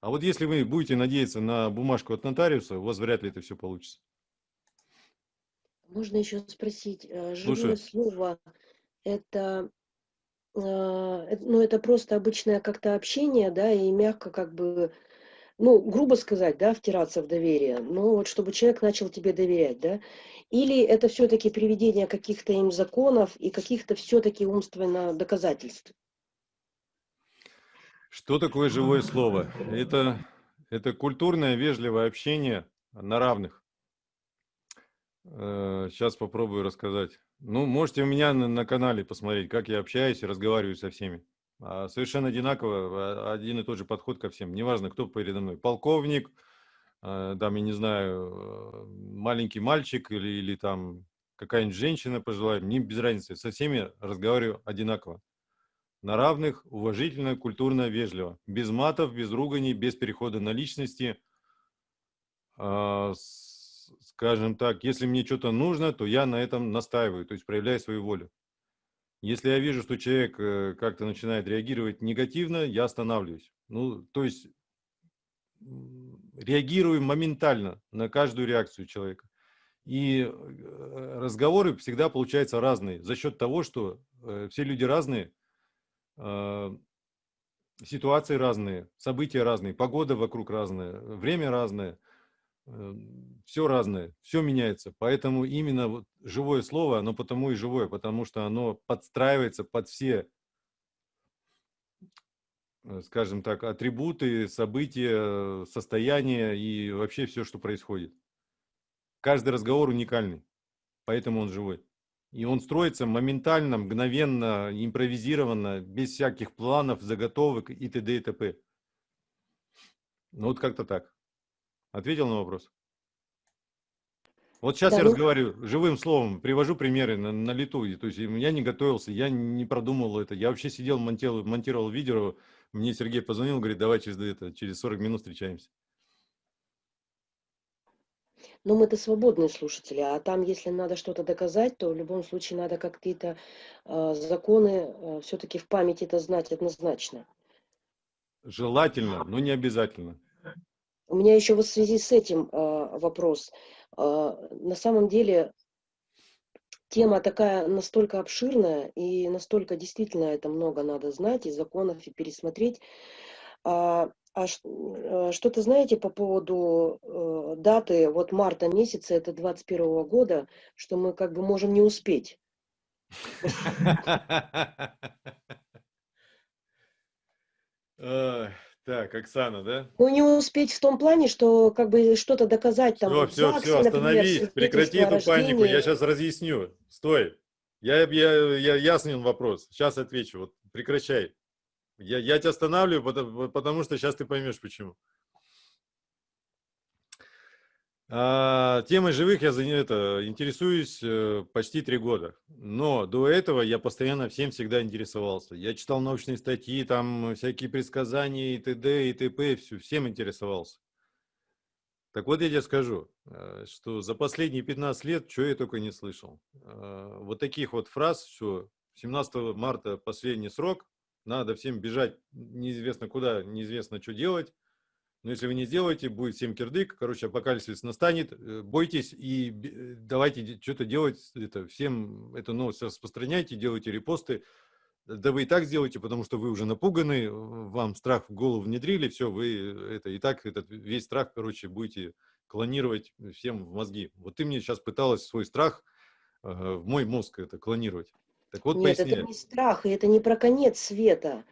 Speaker 2: А вот если вы будете надеяться на бумажку от нотариуса, у вас вряд ли это все получится.
Speaker 3: Можно еще спросить, э,
Speaker 2: Слушаю.
Speaker 3: живое слово это, э, э, ну, это просто обычное как-то общение, да, и мягко как бы, ну, грубо сказать, да, втираться в доверие, но вот чтобы человек начал тебе доверять, да, или это все-таки приведение каких-то им законов и каких-то все-таки умственно доказательств?
Speaker 2: Что такое живое слово? Это, это культурное, вежливое общение на равных. Сейчас попробую рассказать. Ну, можете у меня на, на канале посмотреть, как я общаюсь и разговариваю со всеми. А, Совершенно одинаково, а, один и тот же подход ко всем. Неважно, кто передо мной. Полковник, а, там, я не знаю, э, маленький мальчик или, или там какая-нибудь женщина пожилая, мне без разницы. Со всеми разговариваю одинаково. На равных, уважительно, культурно, вежливо. Без матов, без руганий, без перехода на личности. А, с- Скажем так, если мне что-то нужно, то я на этом настаиваю, то есть проявляю свою волю. Если я вижу, что человек э, как-то начинает реагировать негативно, я останавливаюсь. Ну, то есть реагирую моментально на каждую реакцию человека. И э, разговоры всегда получаются разные за счет того, что э, все люди разные, э, ситуации разные, события разные, погода вокруг разная, время разное, все разное, все меняется. Поэтому именно вот живое слово, оно потому и живое, потому что оно подстраивается под все, э, скажем так, атрибуты, события, состояния и вообще все, что происходит. Каждый разговор уникальный, поэтому он живой. И он строится моментально, мгновенно, импровизированно, без всяких планов, заготовок и т.д. и т.п. Ну вот как-то так. Ответил на вопрос? Вот сейчас
Speaker 3: Да,
Speaker 2: я
Speaker 3: ну-
Speaker 2: разговариваю живым словом, привожу примеры на, на лету. То есть я не готовился, я не продумывал это. Я вообще сидел, монтировал, монтировал видео. Мне Сергей позвонил, говорит, давай через, это, через 40 минут встречаемся.
Speaker 3: Но мы-то свободные слушатели, а там, если надо что-то доказать, то в любом случае надо какие-то э, законы все-таки в памяти это знать однозначно.
Speaker 2: Желательно, но не обязательно.
Speaker 3: У меня еще вот в связи с этим э, вопрос. Э, на самом деле тема такая настолько обширная и настолько действительно это много надо знать и законов и пересмотреть. А, а э, что-то знаете по поводу э, даты, вот марта месяца, это 21 года, что мы как бы можем не успеть.
Speaker 2: Так, Оксана, да?
Speaker 3: Ну, не успеть в том плане, что как бы что-то доказать там
Speaker 2: Все, все,
Speaker 3: ЗАГСе,
Speaker 2: все,
Speaker 3: например,
Speaker 2: остановись, прекрати
Speaker 3: свидетельство о
Speaker 2: эту панику, я сейчас разъясню. Стой. Я, я, я яснен вопрос, сейчас отвечу, вот прекращай. Я, я тебя останавливаю, потому, потому что сейчас ты поймешь, почему. А, темой живых я это, интересуюсь э, почти три года. Но до этого я постоянно всем всегда интересовался. Я читал научные статьи, там всякие предсказания и т.д. и т.п. всё- всем интересовался. Так вот я тебе скажу, э, что за последние 15 лет, что я только не слышал. Э, Вот таких вот фраз, что 17 марта последний срок, надо всем бежать неизвестно куда, неизвестно что делать. Но если вы не сделаете, будет всем кирдык, короче, апокалипсис настанет, э, бойтесь и давайте что-то делать, это, всем эту новость распространяйте, делайте репосты. Да вы и так сделаете, потому что вы уже напуганы, вам страх в голову внедрили, все, вы э, это и так этот весь страх, короче, будете клонировать всем в мозги. Вот ты мне сейчас пыталась свой страх э, в мой мозг это клонировать. Так вот,
Speaker 3: Нет,
Speaker 2: поясни.
Speaker 3: это не страх, и это не про конец света,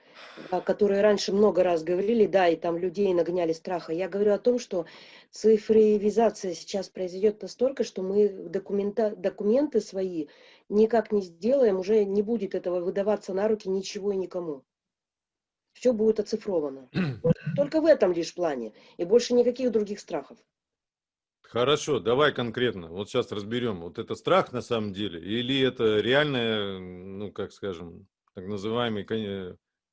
Speaker 3: о которой раньше много раз говорили, да, и там людей нагоняли страха. Я говорю о том, что цифровизация сейчас произойдет настолько, что мы документа, документы свои никак не сделаем, уже не будет этого выдаваться на руки ничего и никому. Все будет оцифровано. Только в этом лишь плане. И больше никаких других страхов.
Speaker 2: Хорошо, давай конкретно. Вот сейчас разберем. Вот это страх на самом деле или это реальный, ну, как скажем, так называемый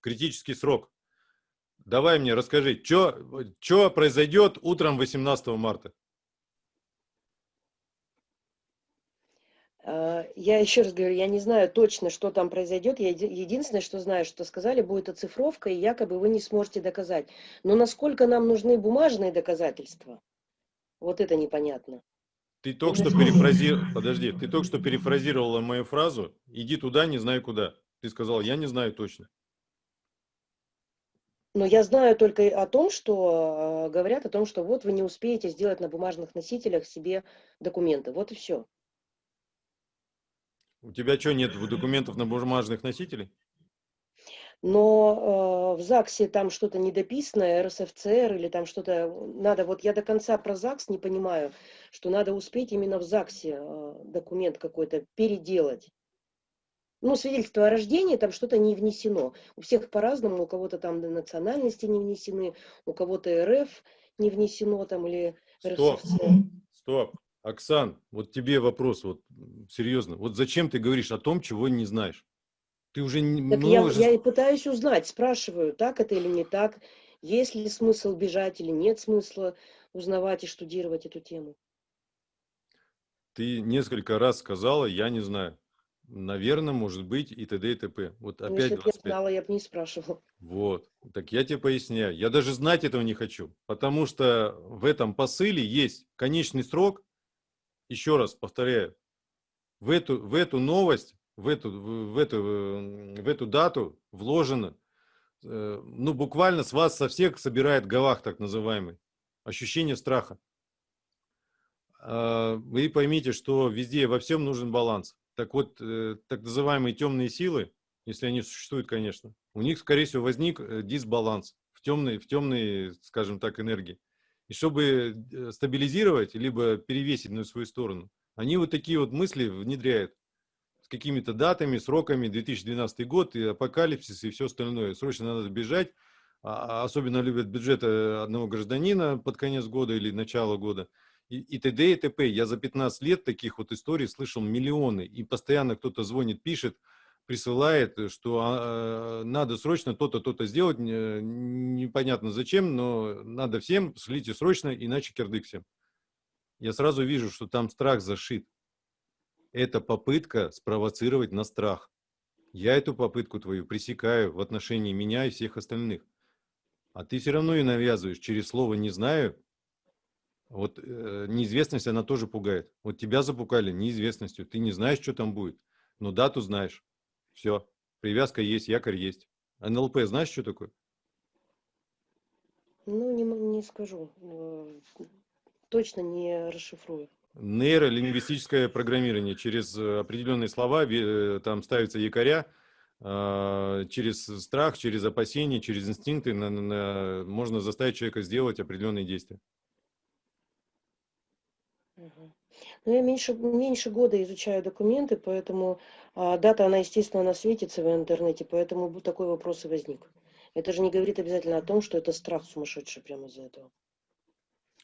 Speaker 2: критический срок? Давай мне расскажи, что произойдет утром 18 марта?
Speaker 3: А, Я еще раз говорю, я не знаю точно, что там произойдет. Я еди- единственное, что знаю, что сказали, будет оцифровка, и якобы вы не сможете доказать. Но насколько нам нужны бумажные доказательства, вот это непонятно.
Speaker 2: Ты только что перефразировал, подожди, ты только что перефразировала мою фразу «иди туда, не знаю куда». Ты сказал «я не знаю точно».
Speaker 3: Но я знаю только о том, что э, говорят о том, что вот вы не успеете сделать на бумажных носителях себе документы. Вот и все.
Speaker 2: У тебя что, нет документов на бумажных носителей?
Speaker 3: Но э, в ЗАГСе там что-то недописанное, РСФЦР или там что-то надо, вот я до конца про ЗАГС не понимаю, что надо успеть именно в ЗАГСе э, документ какой-то переделать. Ну, свидетельство о рождении, там что-то не внесено. У всех по-разному, у кого-то там национальности не внесены, у кого-то РФ не внесено там или
Speaker 2: Стоп,
Speaker 3: РСФЦР.
Speaker 2: стоп. Оксан, вот тебе вопрос, вот серьезно. Вот зачем ты говоришь о том, чего не знаешь? Ты уже не-
Speaker 3: Так я,
Speaker 2: множе-
Speaker 3: я и пытаюсь узнать, спрашиваю, так это или не так, есть ли смысл бежать или нет смысла узнавать и штудировать эту тему.
Speaker 2: Ты несколько раз сказала, я не знаю. Наверное, может быть и т.д. и т.п. Вот
Speaker 3: Ну,
Speaker 2: опять
Speaker 3: если бы я
Speaker 2: 25.
Speaker 3: знала, я бы не спрашивала.
Speaker 2: Вот. Так я тебе поясняю. Я даже знать этого не хочу. Потому что в этом посыле есть конечный срок. Еще раз повторяю. В эту, в эту новость, в эту, в, эту, в эту дату вложено, э, ну, буквально с вас со всех собирает гавах, так называемый. Ощущение страха. А, Вы поймите, что везде, во всем нужен баланс. Так вот, э, так называемые темные силы, если они существуют, конечно, у них, скорее всего, возник э, дисбаланс в темной, в темной, скажем так, энергии. И чтобы стабилизировать, либо перевесить на свою сторону, они вот такие вот мысли внедряют какими-то датами, сроками, 2012 год, и апокалипсис, и все остальное. Срочно надо бежать. А- Особенно любят бюджет э, одного гражданина под конец года или начало года. И, т.д. и т.п. Я за 15 лет таких вот историй слышал миллионы. И постоянно кто-то звонит, пишет, присылает, э, что а, надо срочно то-то, то-то сделать, не- непонятно зачем, но надо всем, шлите срочно, иначе кирдык всем. Я сразу вижу, что там страх зашит. Это попытка спровоцировать на страх. Я эту попытку твою пресекаю в отношении меня и всех остальных. А ты все равно и навязываешь через слово «не знаю». Вот э, неизвестность, она тоже пугает. Вот тебя запугали неизвестностью. Ты не знаешь, что там будет, но дату знаешь. Все. Привязка есть, якорь есть. НЛП знаешь, что такое?
Speaker 3: Ну, не, не скажу. Точно не расшифрую.
Speaker 2: Нейролингвистическое программирование. Через э, определенные слова э, там ставятся якоря, а, через страх, через опасения, через инстинкты на- на- можно заставить человека сделать определенные действия.
Speaker 3: Ну, я меньше, меньше года изучаю документы, поэтому а, дата, она, естественно, она светится в интернете, поэтому такой вопрос и возник. Это же не говорит обязательно о том, что это страх сумасшедший прямо из-за этого.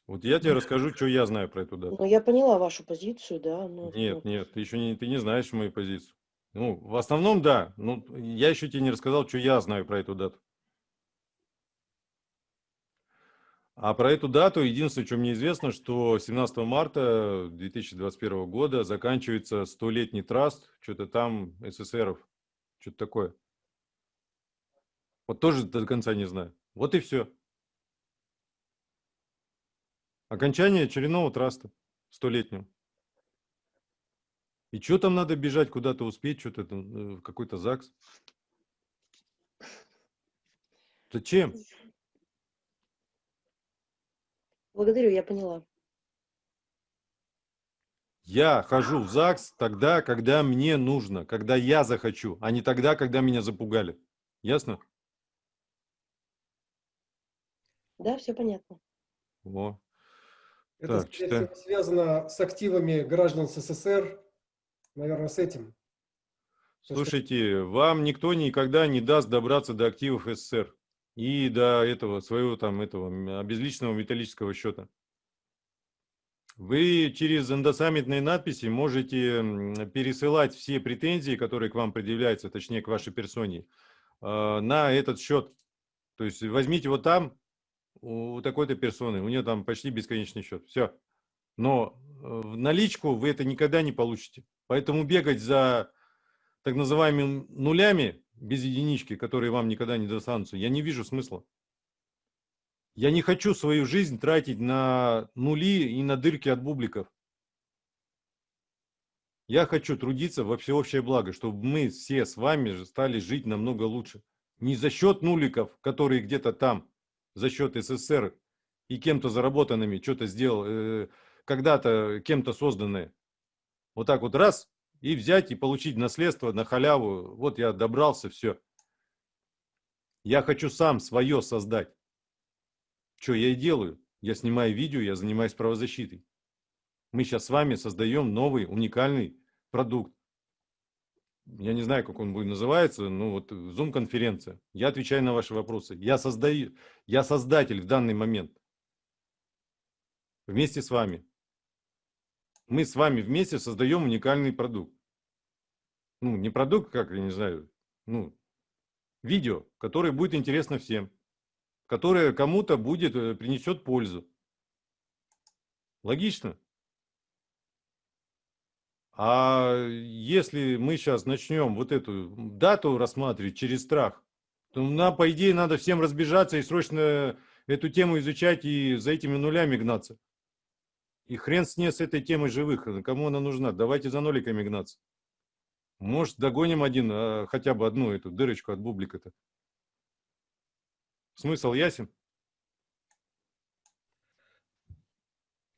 Speaker 2: Вот я тебе расскажу, что я знаю про эту дату.
Speaker 3: Но я поняла вашу позицию, да. но-
Speaker 2: Нет,
Speaker 3: ну,
Speaker 2: нет, ты еще не, ты не знаешь мою позицию. Ну, в основном, да. Ну, я еще тебе не рассказал, что я знаю про эту дату. А про эту дату единственное, что мне известно, что 17 марта 2021 года заканчивается столетний траст, что-то там СССРов, что-то такое. Вот тоже до конца не знаю. Вот и все. Окончание очередного траста столетнего. И что там надо бежать, куда-то успеть, что-то э, в какой-то ЗАГС? Зачем?
Speaker 3: Благодарю, я поняла.
Speaker 2: Я хожу в ЗАГС тогда, когда мне нужно, когда я захочу, а не тогда, когда меня запугали. Ясно?
Speaker 3: Да, все понятно.
Speaker 2: Во.
Speaker 1: Это,
Speaker 2: Так,
Speaker 1: всего, связано с активами граждан СССР, наверное, с этим.
Speaker 2: Слушайте, вам никто никогда не даст добраться до активов СССР. и до этого своего там этого обезличенного металлического счета. Вы через эндосаммитные надписи можете пересылать все претензии, которые к вам предъявляются, точнее к вашей персоне, э, на этот счет. То есть возьмите вот там у такой-то персоны, у нее там почти бесконечный счет. Все. Но э, в наличку вы это никогда не получите. Поэтому бегать за так называемыми нулями без единички, которые вам никогда не достанутся, я не вижу смысла. Я не хочу свою жизнь тратить на нули и на дырки от бубликов. Я хочу трудиться во всеобщее благо, чтобы мы все с вами стали жить намного лучше. Не за счет нуликов, которые где-то там, за счет СССР и кем-то заработанными, что-то сделал, э, когда-то кем-то созданное. Вот так вот раз, и взять и получить наследство на халяву. Вот я добрался, все. Я хочу сам свое создать. Что я и делаю? Я снимаю видео, я занимаюсь правозащитой. Мы сейчас с вами создаем новый уникальный продукт. Я не знаю, как он будет называться, но вот Zoom-конференция. Я отвечаю на ваши вопросы. Я, создаю, я создатель в данный момент. Вместе с вами. Мы с вами вместе создаем уникальный продукт. Ну, не продукт, как, я не знаю, ну, видео, которое будет интересно всем которое кому-то будет, э, принесет пользу. Логично? А если мы сейчас начнем вот эту дату рассматривать через страх, то нам, по идее, надо всем разбежаться и срочно эту тему изучать и за этими нулями гнаться. И хрен с ней с этой темой живых. Кому она нужна? Давайте за ноликами гнаться. Может, догоним один, а, хотя бы одну эту дырочку от бублика-то. Смысл ясен?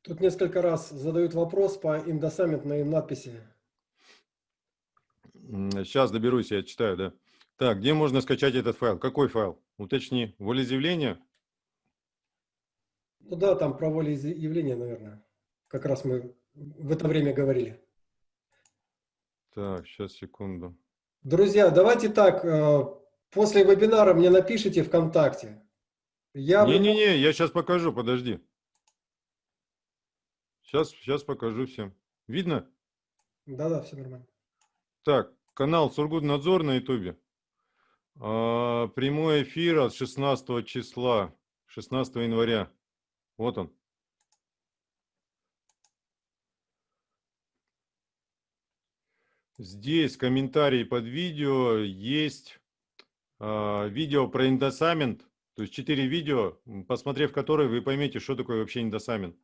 Speaker 1: Тут несколько раз задают вопрос по индосаммитной надписи.
Speaker 2: Сейчас доберусь, я читаю, да. Так, где можно скачать этот файл? Какой файл? Уточни. Волеизъявление?
Speaker 1: Ну да, там про волеизъявление, наверное. Как раз мы в это время говорили.
Speaker 2: Так, сейчас, секунду.
Speaker 1: Друзья, давайте так, э, После вебинара мне напишите ВКонтакте. Я...
Speaker 2: Не-не-не, я сейчас покажу, подожди. Сейчас, сейчас покажу всем. Видно?
Speaker 1: Да-да, все нормально.
Speaker 2: Так, канал Сургутнадзор на ютубе. А, прямой эфир от 16 числа, 16 января. Вот он. Здесь комментарии под видео есть а, видео про индосамент, то есть 4 видео, посмотрев которые, вы поймете, что такое вообще индосамент.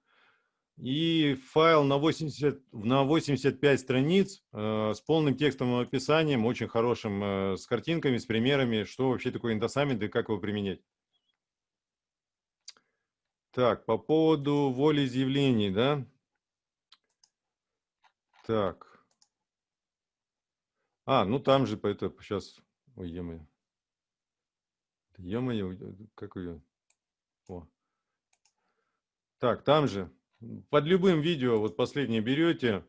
Speaker 2: И файл на, 80, на 85 страниц э, с полным текстовым описанием, очень хорошим, э, с картинками, с примерами, что вообще такое индосамент и как его применять. Так, по поводу волеизъявлений, да? Так. А, ну там же, это сейчас, ой, е Ё-моё, как ее? О. Так, там же, под любым видео, вот последнее берете.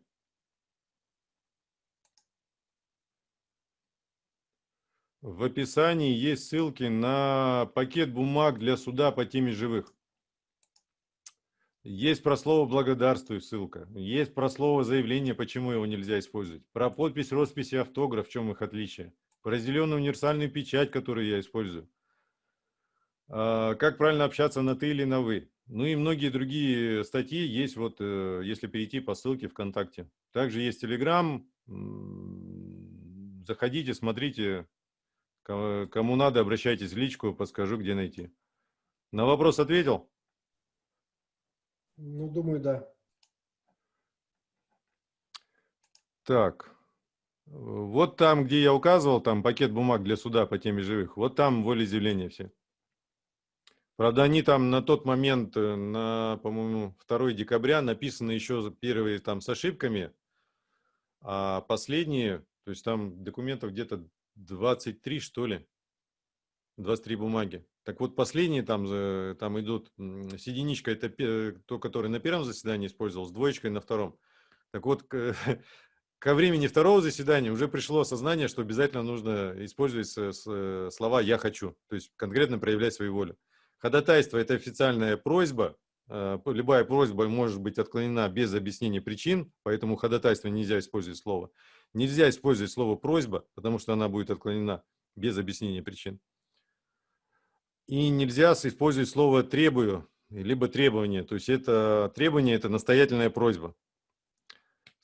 Speaker 2: В описании есть ссылки на пакет бумаг для суда по теме живых. Есть про слово «благодарствую» ссылка. Есть про слово «заявление», почему его нельзя использовать. Про подпись, роспись и автограф, в чем их отличие. Про зеленую универсальную печать, которую я использую. А, как правильно общаться на ты или на вы. Ну и многие другие статьи есть, вот э, если перейти по ссылке ВКонтакте. Также есть Телеграм. Заходите, смотрите. Кому надо, обращайтесь в личку, подскажу, где найти. На вопрос ответил?
Speaker 1: Ну, думаю, да.
Speaker 2: Так. Вот там, где я указывал, там пакет бумаг для суда по теме живых, вот там волеизъявления все. Правда, они там на тот момент, э, на, по-моему, 2 декабря написаны еще первые там с ошибками, а последние, то есть там документов где-то 23, что ли, 23 бумаги. Так вот, последние там, там идут, с единичкой это то, который на первом заседании использовал, с двоечкой на втором. Так вот, ко времени второго заседания уже пришло осознание, что обязательно нужно использовать с- слова «я хочу», то есть конкретно проявлять свою волю. Ходатайство – это официальная просьба, э, любая просьба может быть отклонена без объяснения причин, поэтому ходатайство нельзя использовать слово. Нельзя использовать слово «просьба», потому что она будет отклонена без объяснения причин. И нельзя использовать слово «требую», либо «требование». То есть это требование – это настоятельная просьба.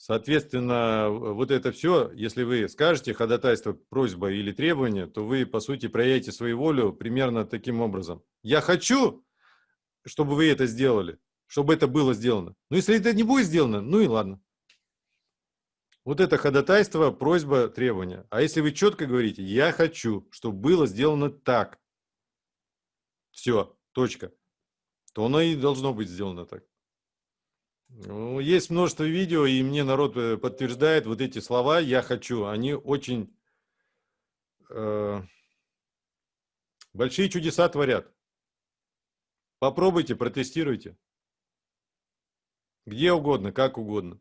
Speaker 2: Соответственно, вот это все, если вы скажете ходатайство, просьба или требование, то вы, по сути, проявите свою волю примерно таким образом. Я хочу, чтобы вы это сделали, чтобы это было сделано. Но если это не будет сделано, ну и ладно. Вот это ходатайство, просьба, требование. А если вы четко говорите, я хочу, чтобы было сделано так, все, точка, то оно и должно быть сделано так. Ну, Есть множество видео, и мне народ э, подтверждает вот эти слова «я хочу». Они очень э, большие чудеса творят. Попробуйте, протестируйте. Где угодно, как угодно.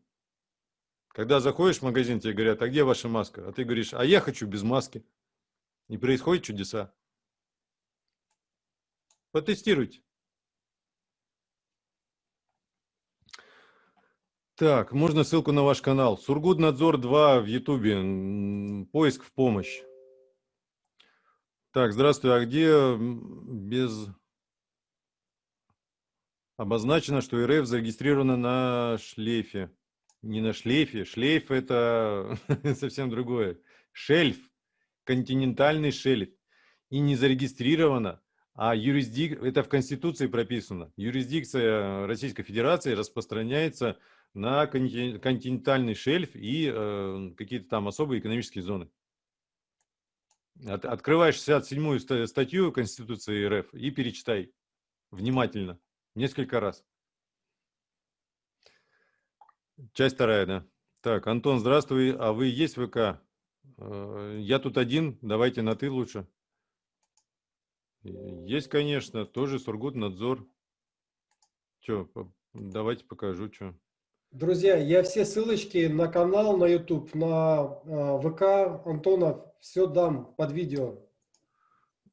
Speaker 2: Когда заходишь в магазин, тебе говорят, а где ваша маска? А ты говоришь, а я хочу без маски. И происходят чудеса. Потестируйте. Так, можно ссылку на ваш канал. Сургутнадзор 2 в Ютубе. Поиск в помощь. Так, здравствуй. А где без... Обозначено, что РФ зарегистрировано на шлейфе. Не на шлейфе. Шлейф это совсем другое. Шельф. Континентальный шельф. И не зарегистрировано, а юрисдик... это в Конституции прописано. Юрисдикция Российской Федерации распространяется на конти- континентальный шельф и э, какие-то там особые экономические зоны. От- открывай 67-ю ста- статью Конституции РФ и перечитай внимательно, несколько раз. Часть вторая, да. Так, Антон, здравствуй. А вы есть ВК? Э, Я тут один, давайте на ты лучше. Есть, конечно, тоже Сургутнадзор. Че, давайте покажу, что.
Speaker 1: Друзья, я все ссылочки на канал, на YouTube, на э, ВК Антона все дам под видео.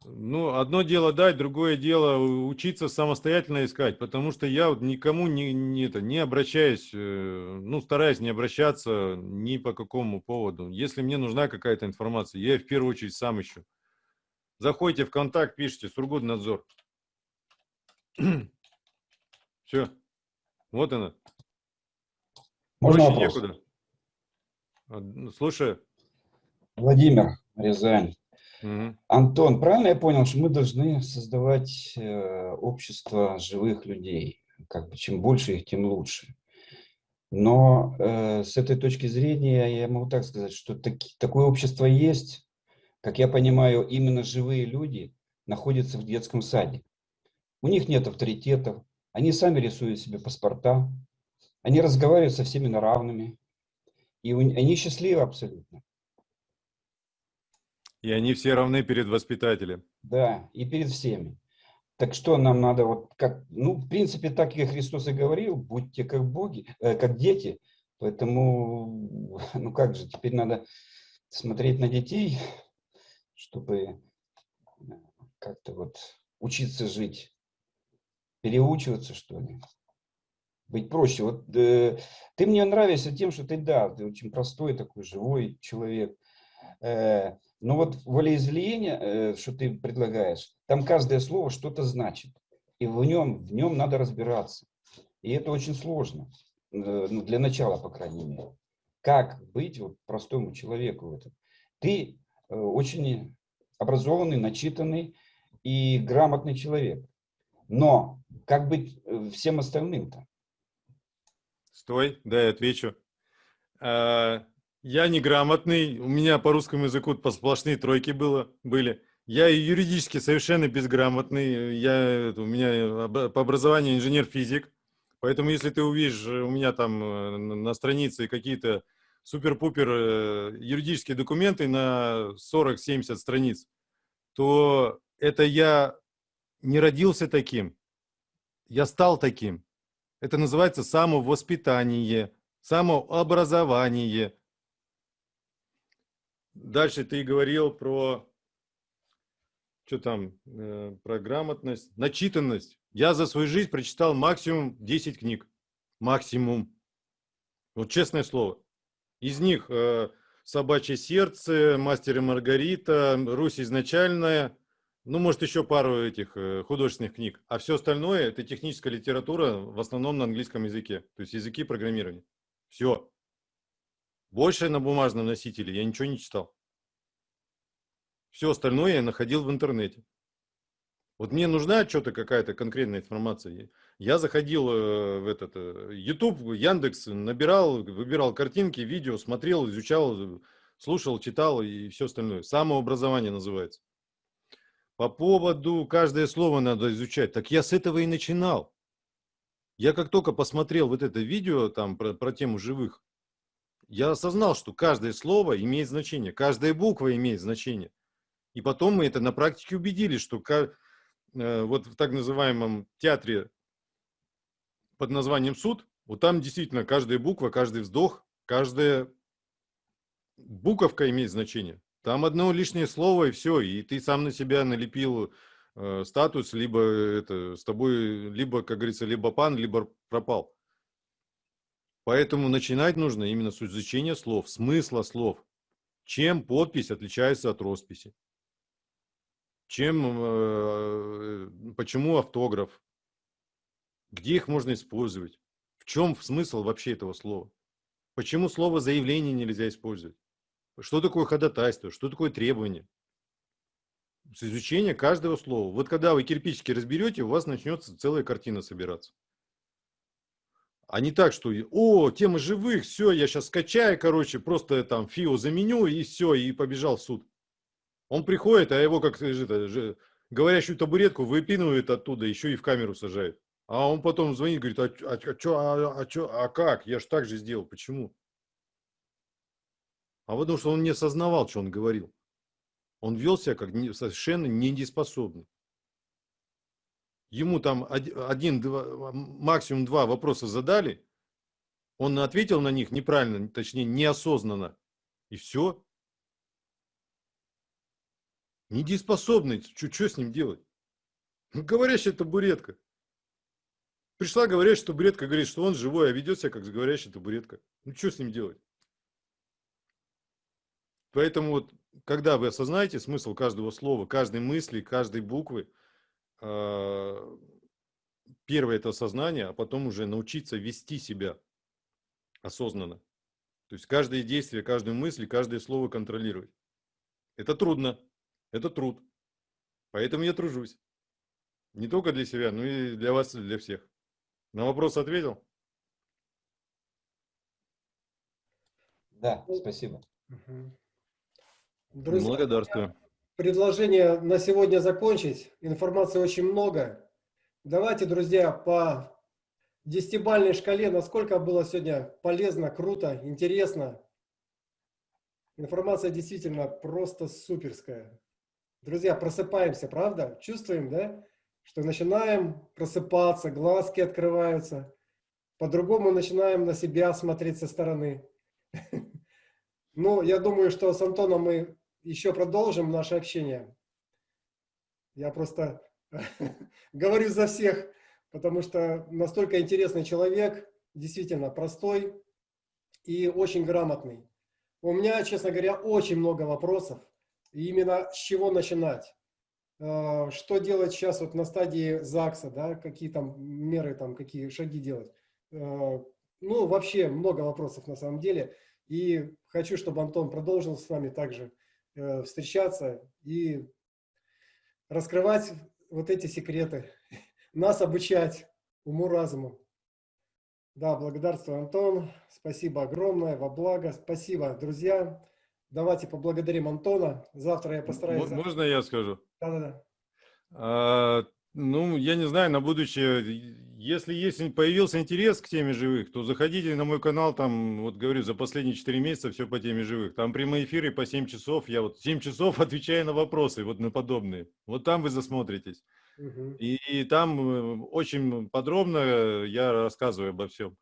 Speaker 2: Ну, одно дело дать, другое дело учиться самостоятельно искать, потому что я вот никому не, не, это, не обращаюсь, э, ну, стараюсь не обращаться ни по какому поводу. Если мне нужна какая-то информация, я в первую очередь сам ищу. Заходите в контакт, пишите Сургутнадзор. Все. Вот она.
Speaker 6: Можно
Speaker 2: Проще
Speaker 6: вопрос?
Speaker 2: некуда. Ну, Слушаю.
Speaker 6: Владимир, Рязань.
Speaker 2: Мгм.
Speaker 6: Антон, правильно я понял, что мы должны создавать э, общество живых людей? Как бы чем больше их, тем лучше. Но э, с этой точки зрения я могу так сказать, что таки- такое общество есть. Как я понимаю, именно живые люди находятся в детском саде. У них нет авторитетов, они сами рисуют себе паспорта, они разговаривают со всеми на равными, и они счастливы абсолютно.
Speaker 2: И они все равны перед воспитателем.
Speaker 6: Да, и перед всеми. Так что нам надо вот как, ну, в принципе, так и Христос и говорил, будьте как боги, э, как дети. Поэтому, ну как же, теперь надо смотреть на детей, чтобы э, как-то вот учиться жить, переучиваться, что ли. Быть проще. Вот э, ты мне нравишься тем, что ты, да, ты очень простой такой, живой человек. Э, но вот волеизъявление, э, что ты предлагаешь, там каждое слово что-то значит. И в нем, в нем надо разбираться. И это очень сложно. э, ну, для начала, по крайней мере. Как быть вот простому человеку в этом? Ты э, очень образованный, начитанный и грамотный человек. Но как быть э, всем остальным-то?
Speaker 2: Стой, дай я отвечу. А, Я неграмотный, у меня по русскому языку сплошные тройки было, были. Я юридически совершенно безграмотный. Я, у меня по образованию инженер-физик. Поэтому если ты увидишь э, у меня там э, на на странице какие-то супер-пупер э, юридические документы на 40-70 страниц, то это я не родился таким, я стал таким. Это называется самовоспитание, самообразование. Дальше ты говорил про что там, э, про грамотность, начитанность. Я за свою жизнь прочитал максимум 10 книг. Максимум. Вот честное слово. Из них э, «Собачье сердце», «Мастер и Маргарита», «Русь изначальная», ну, может, еще пару этих э, художественных книг. А все остальное – это техническая литература, в основном на английском языке. То есть языки программирования. Все. Больше на бумажном носителе я ничего не читал. Все остальное я находил в интернете. Вот мне нужна что-то какая-то конкретная информация. Я заходил э, в этот э, YouTube, Яндекс, набирал, выбирал картинки, видео, смотрел, изучал, слушал, читал и все остальное. Самообразование называется. По поводу каждое слово надо изучать. Так я с этого и начинал. Я как только посмотрел вот это видео там про, про тему живых, я осознал, что каждое слово имеет значение, каждая буква имеет значение. И потом мы это на практике убедились, что э, вот в так называемом театре под названием суд, вот там действительно каждая буква, каждый вздох, каждая буковка имеет значение. Там одно лишнее слово и все, и ты сам на себя налепил э, статус, либо это с тобой, либо, как говорится, либо пан, либо пропал. Поэтому начинать нужно именно с изучения слов, смысла слов. Чем подпись отличается от росписи? чем, э, почему автограф, где их можно использовать, в чем смысл вообще этого слова, почему слово заявление нельзя использовать, что такое ходатайство, что такое требование. С изучения каждого слова. Вот когда вы кирпичики разберете, у вас начнется целая картина собираться. А не так, что, о, тема живых, все, я сейчас скачаю, короче, просто там ФИО заменю и все, и побежал в суд. Он приходит, а его как это, говорящую табуретку выпинывают оттуда, еще и в камеру сажают. А он потом звонит, говорит, а, а, а, чё, а, а, а как? Я же так же сделал. Почему? А потому что он не осознавал, что он говорил. Он вел себя как совершенно недееспособный. Ему там один, два, максимум два вопроса задали, он ответил на них неправильно, точнее неосознанно, и все. Недееспособный, что с ним делать? Ну, говорящая табуретка. Пришла говорящая табуретка, говорит, что он живой, а ведет себя как говорящая табуретка. Ну, что с ним делать? Поэтому вот, когда вы осознаете смысл каждого слова, каждой мысли, каждой буквы, а, первое это осознание, а потом уже научиться вести себя осознанно. То есть каждое действие, каждую мысль, каждое слово контролировать. Это трудно. Это труд. Поэтому я тружусь. Не только для себя, но и для вас, и для всех. На вопрос ответил?
Speaker 6: Да, спасибо.
Speaker 1: Друзья,
Speaker 2: Благодарствую.
Speaker 1: Предложение на сегодня закончить. Информации очень много. Давайте, друзья, по десятибальной шкале, насколько было сегодня полезно, круто, интересно. Информация действительно просто суперская. Друзья, просыпаемся, правда? Чувствуем, да? Что начинаем просыпаться, глазки открываются. По-другому начинаем на себя смотреть со стороны. Ну, я думаю, что с Антоном мы еще продолжим наше общение. Я просто говорю за всех, потому что настолько интересный человек, действительно простой и очень грамотный. У меня, честно говоря, очень много вопросов. И именно с чего начинать? А, что делать сейчас вот на стадии ЗАГСа, да, какие там меры, там, какие шаги делать? А, ну, вообще много вопросов на самом деле. И хочу, чтобы Антон продолжил с вами также э, встречаться и раскрывать вот эти секреты, нас обучать уму-разуму. Да, благодарствую, Антон. Спасибо огромное, во благо. Спасибо, друзья. Давайте поблагодарим Антона. Завтра я постараюсь...
Speaker 2: Можно я скажу?
Speaker 1: Да-да-да.
Speaker 2: А, ну, я не знаю, на будущее, если есть, появился интерес к теме живых, то заходите на мой канал, там, вот говорю, за последние 4 месяца все по теме живых. Там прямые эфиры по 7 часов, я вот 7 часов отвечаю на вопросы, вот на подобные. Вот там вы засмотритесь.
Speaker 1: Угу.
Speaker 2: И, и там э, очень подробно я рассказываю обо всем.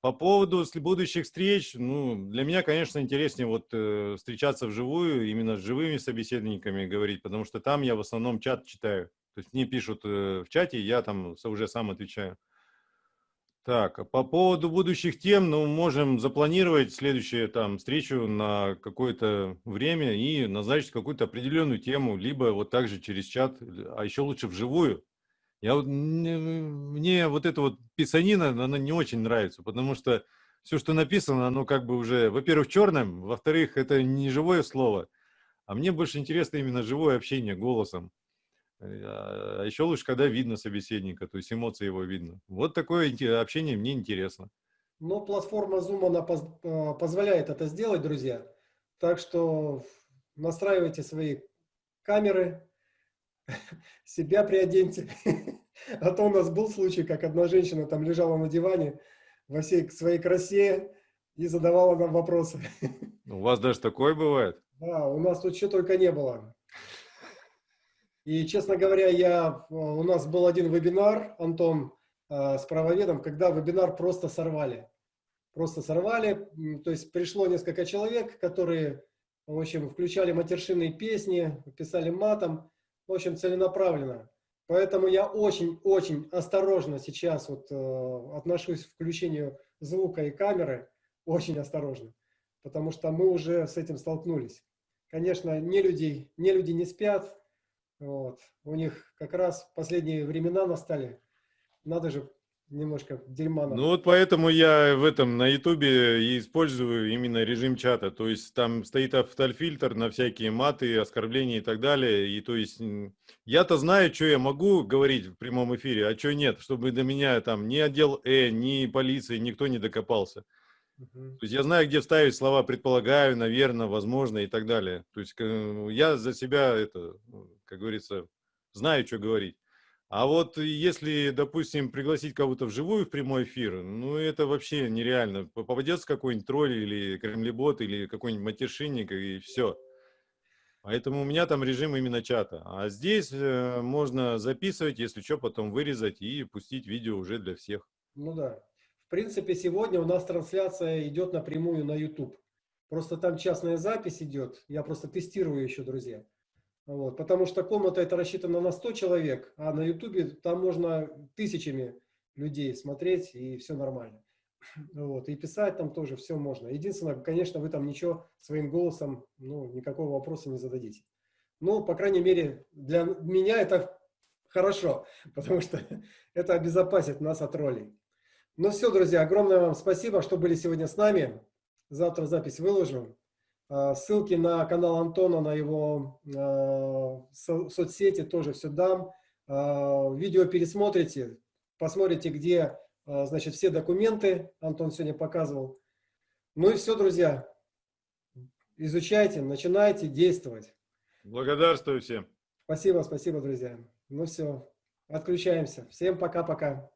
Speaker 2: По поводу будущих встреч, ну, для меня, конечно, интереснее вот э, встречаться вживую, именно с живыми собеседниками говорить, потому что там я в основном чат читаю. То есть мне пишут э, в чате, я там уже сам отвечаю. Так, а по поводу будущих тем, ну, можем запланировать следующую там встречу на какое-то время и назначить какую-то определенную тему, либо вот также через чат, а еще лучше вживую. Я вот, не- мне вот эта вот писанина, она не очень нравится, потому что все, что написано, оно как бы уже, во-первых, черным, во-вторых, это не живое слово, а мне больше интересно именно живое общение голосом. А еще лучше, когда видно собеседника, то есть эмоции его видно. Вот такое общение мне интересно.
Speaker 1: Но платформа Zoom, она поз- э, позволяет это сделать, друзья. Так что настраивайте свои камеры, себя приоденьте. А то у нас был случай, как одна женщина там лежала на диване во всей своей красе и задавала нам вопросы.
Speaker 2: У вас даже такое бывает?
Speaker 1: Да, у нас тут что только не было. И, честно говоря, я, э, у нас был один вебинар, Антон, э, с правоведом, когда вебинар просто сорвали. Просто сорвали, то есть пришло несколько человек, которые, в общем, включали матершинные песни, писали матом, в общем, целенаправленно. Поэтому я очень-очень осторожно сейчас вот э, отношусь к включению звука и камеры, очень осторожно, потому что мы уже с этим столкнулись. Конечно, не людей, не люди не спят, вот. у них как раз последние времена настали, надо же немножко дерьма.
Speaker 2: Ну вот поэтому я в этом на Ютубе и использую именно режим чата. То есть там стоит автофильтр на всякие маты, оскорбления и так далее. И то есть я-то знаю, что я могу говорить в прямом эфире, а что нет, чтобы до меня там ни отдел Э, ни полиции никто не докопался. То есть я знаю, где вставить слова предполагаю, наверное, возможно и так далее. То есть э, я за себя это, как говорится, знаю, что говорить. А вот если, допустим, пригласить кого-то вживую в прямой эфир, ну это вообще нереально. Попадется какой-нибудь тролль или кремлебот или какой-нибудь матершинник и все. Поэтому у меня там режим именно чата. А здесь э, можно записывать, если что, потом вырезать и пустить видео уже для всех.
Speaker 1: Ну да. В принципе, сегодня у нас трансляция идет напрямую на YouTube. Просто там частная запись идет. Я просто тестирую еще, друзья. Вот. Потому что комната это рассчитана на 100 человек, а на YouTube там можно тысячами людей смотреть, и все нормально. Вот. И писать там тоже все можно. Единственное, конечно, вы там ничего своим голосом, ну, никакого вопроса не зададите. Ну, по крайней мере, для меня это хорошо, потому что это обезопасит нас от троллей. Ну все, друзья, огромное вам спасибо, что были сегодня с нами. Завтра запись выложу. А, Ссылки на канал Антона, на его а, со- соцсети тоже все дам. А, Видео пересмотрите, посмотрите, где, значит, все документы Антон сегодня показывал. Ну и все, друзья. Изучайте, начинайте действовать.
Speaker 2: Благодарствую всем.
Speaker 1: Спасибо, спасибо, друзья. Ну все, отключаемся. Всем пока-пока.